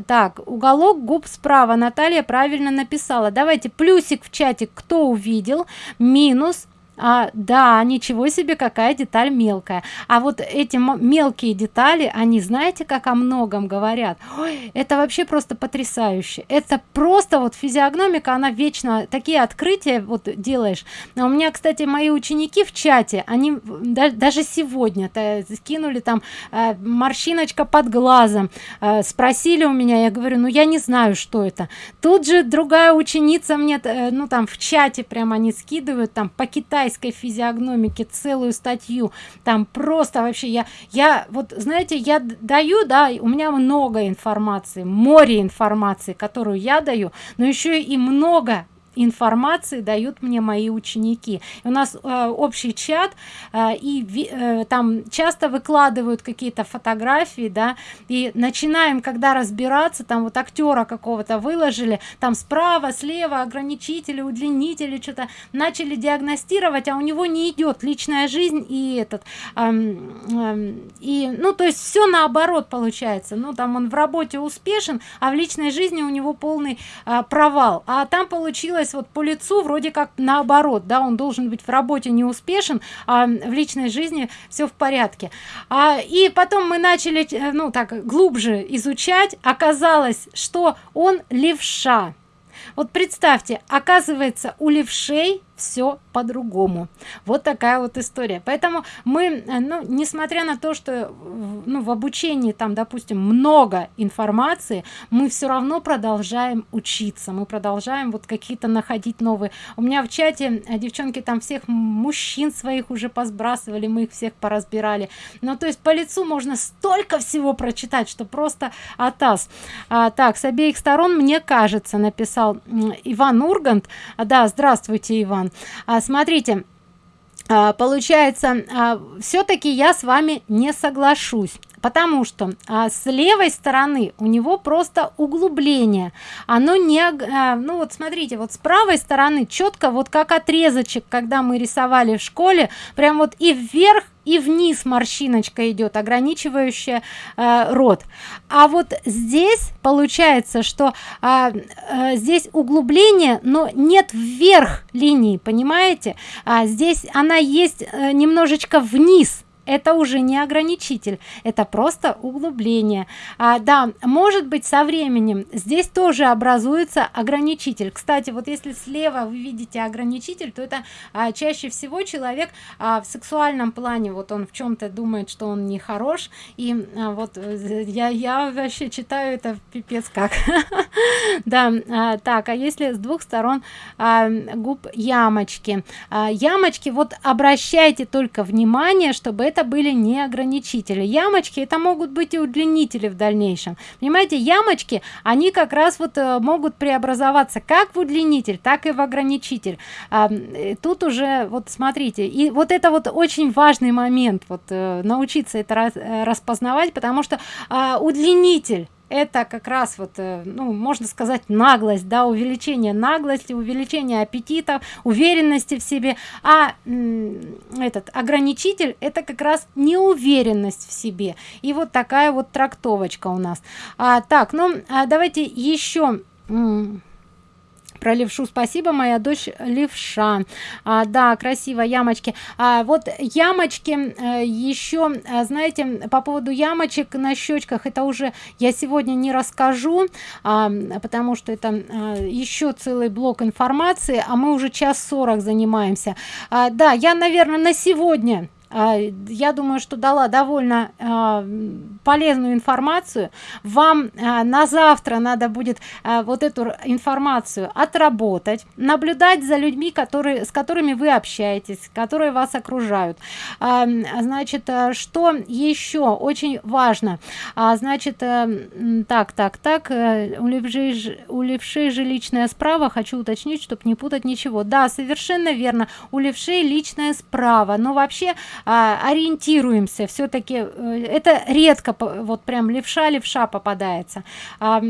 Так уголок губ справа наталья правильно написала. Давайте плюсик в чатик кто увидел минус а, да ничего себе какая деталь мелкая. А вот эти мелкие детали они знаете как о многом говорят? Ой, это вообще просто потрясающе. Это просто вот физиогномика она вечно такие открытия вот делаешь. А у меня кстати мои ученики в чате они да, даже сегодня -то скинули там э, морщиночка под глазом. Э, спросили у меня я говорю ну я не знаю что это тут же другая ученица мне э, ну там в чате прямо они скидывают там по китайски китайской физиогномики целую статью. Там просто вообще я я вот знаете я даю да у меня много информации море информации которую я даю но еще и много информации дают мне мои ученики. У нас э, общий чат э, и э, там часто выкладывают какие-то фотографии да. И начинаем когда разбираться там вот актера какого-то выложили там справа слева ограничители удлинители что-то начали диагностировать а у него не идет личная жизнь и этот эм, эм, и ну то есть все наоборот получается. Ну там он в работе успешен а в личной жизни у него полный э, провал. А там получилось получилось вот по лицу вроде как наоборот да он должен быть в работе не успешен а в личной жизни все в порядке. А, и потом мы начали э, ну так глубже изучать. Оказалось что он левша. Вот представьте оказывается у левшей все по-другому. Вот такая вот история. Поэтому мы э, ну несмотря на то что ну в обучении там допустим много информации мы все равно продолжаем учиться мы продолжаем вот какие-то находить новые. У меня в чате э, девчонки там всех мужчин своих уже посбрасывали мы их всех поразбирали. Ну то есть по лицу можно столько всего прочитать что просто атас. А, так с обеих сторон мне кажется написал иван ургант. Да здравствуйте иван а, смотрите а, получается а, все-таки я с вами не соглашусь потому что а, с левой стороны у него просто углубление. Оно не а, ну вот смотрите вот с правой стороны четко вот как отрезочек когда мы рисовали в школе прям вот и вверх и вниз морщиночка идет ограничивающая э, рот. А вот здесь получается что э, э, здесь углубление но нет вверх линии понимаете? А здесь она есть э, немножечко вниз это уже не ограничитель это просто углубление. А, да может быть со временем здесь тоже образуется ограничитель. Кстати вот если слева вы видите ограничитель то это а, чаще всего человек а, в сексуальном плане вот он в чем-то думает что он не хорош и а, вот э, я я вообще читаю это пипец как. [LAUGHS] Да а, так а если с двух сторон а, губ ямочки? А, ямочки вот обращайте только внимание чтобы это были не ограничители ямочки это могут быть и удлинители в дальнейшем. Понимаете ямочки они как раз вот э, могут преобразоваться как в удлинитель так и в ограничитель. А, э, тут уже вот смотрите и вот это вот очень важный момент вот э, научиться это распознавать потому что а, удлинитель это как раз вот э, ну можно сказать наглость да увеличение наглости увеличение аппетита уверенности в себе. А этот ограничитель это как раз неуверенность в себе. И вот такая вот трактовочка у нас. А, так ну а давайте еще про левшу. Спасибо моя дочь левша. А, да красиво ямочки. А, вот ямочки э, еще а, знаете по поводу ямочек на щечках это уже я сегодня не расскажу а, потому что это а, еще целый блок информации а мы уже час 40 занимаемся. А, да я наверное на сегодня я думаю что дала довольно а, полезную информацию. Вам а, на завтра надо будет вот эту информацию отработать наблюдать за людьми которые с которыми вы общаетесь которые вас окружают. Значит что еще очень важно? Значит так так так э, у левшей у левшей справа хочу уточнить чтобы не путать ничего. Да совершенно верно у личная справа. Но вообще а, ориентируемся. Все-таки э, это редко вот прям левша левша попадается а,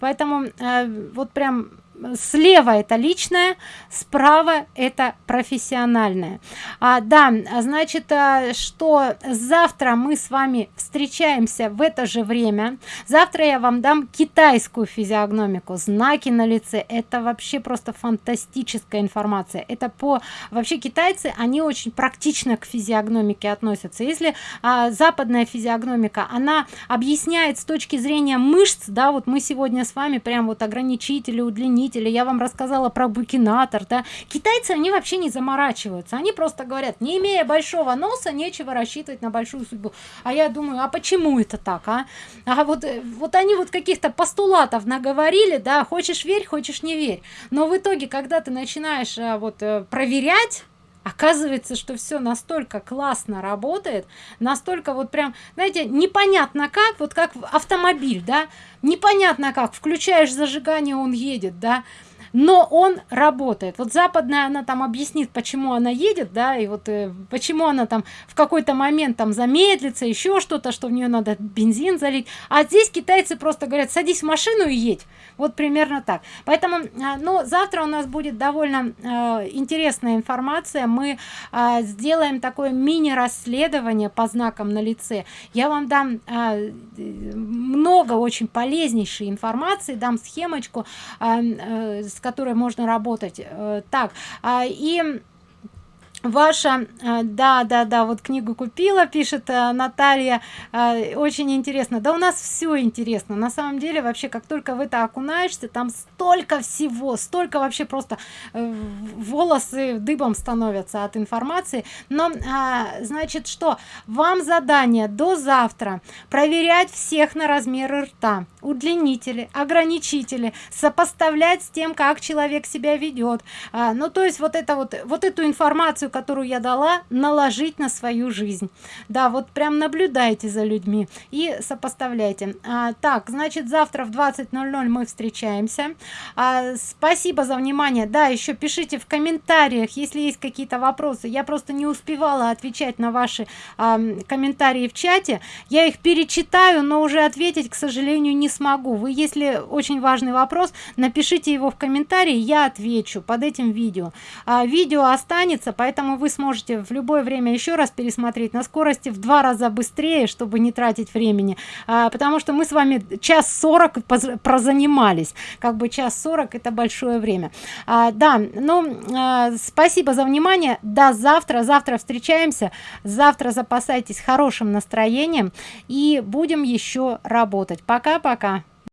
поэтому а, вот прям слева это личное справа это профессиональное. А, да значит а, что завтра мы с вами встречаемся в это же время. Завтра я вам дам китайскую физиогномику. Знаки на лице это вообще просто фантастическая информация. Это по вообще китайцы они очень практично к физиогномике относятся. Если а, западная физиогномика она объясняет с точки зрения мышц да вот мы сегодня с вами прям вот ограничители удлинители заменителя я вам рассказала про букинатор да. Китайцы они вообще не заморачиваются. Они просто говорят не имея большого носа нечего рассчитывать на большую судьбу. А я думаю а почему это так а, а вот э, вот они вот каких-то постулатов наговорили да хочешь верь хочешь не верь. Но в итоге когда ты начинаешь а, вот э, проверять оказывается что все настолько классно работает настолько вот прям знаете непонятно как вот как автомобиль да? Непонятно как включаешь зажигание он едет да но он работает. Вот западная она там объяснит почему она едет да и вот э, почему она там в какой-то момент там замедлится еще что-то что в нее надо бензин залить. А здесь китайцы просто говорят садись в машину и едь вот примерно так. Поэтому э, ну завтра у нас будет довольно э, интересная информация. Мы э, сделаем такое мини расследование по знакам на лице. Я вам дам э, много очень полезнейшей информации дам схемочку э, э, с которой можно работать э, так. А, и ваша э, да да да вот книгу купила пишет э, наталья э, очень интересно. Да у нас все интересно. На самом деле вообще как только в это окунаешься там столько всего столько вообще просто волосы дыбом становятся от информации. Но а, значит что? Вам задание до завтра. Проверять всех на размеры рта. Удлинители ограничители. Сопоставлять с тем как человек себя ведет а, ну то есть вот это вот вот эту информацию информацию которую я дала наложить на свою жизнь. Да вот прям наблюдайте за людьми и сопоставляйте. А, так значит завтра в 20:00 мы встречаемся. А, спасибо за внимание. Да еще пишите в комментариях если есть какие-то вопросы. Я просто не успевала отвечать на ваши а, комментарии в чате. Я их перечитаю но уже ответить к сожалению не смогу. Вы если очень важный вопрос напишите его в комментарии я отвечу под этим видео. А, видео останется поэтому поэтому вы сможете в любое время еще раз пересмотреть на скорости в два раза быстрее чтобы не тратить времени. А, потому что мы с вами час 40 прозанимались. Как бы час 40 это большое время. А, да ну а, спасибо за внимание. До завтра. Завтра встречаемся. Завтра запасайтесь хорошим настроением. И будем еще работать. Пока пока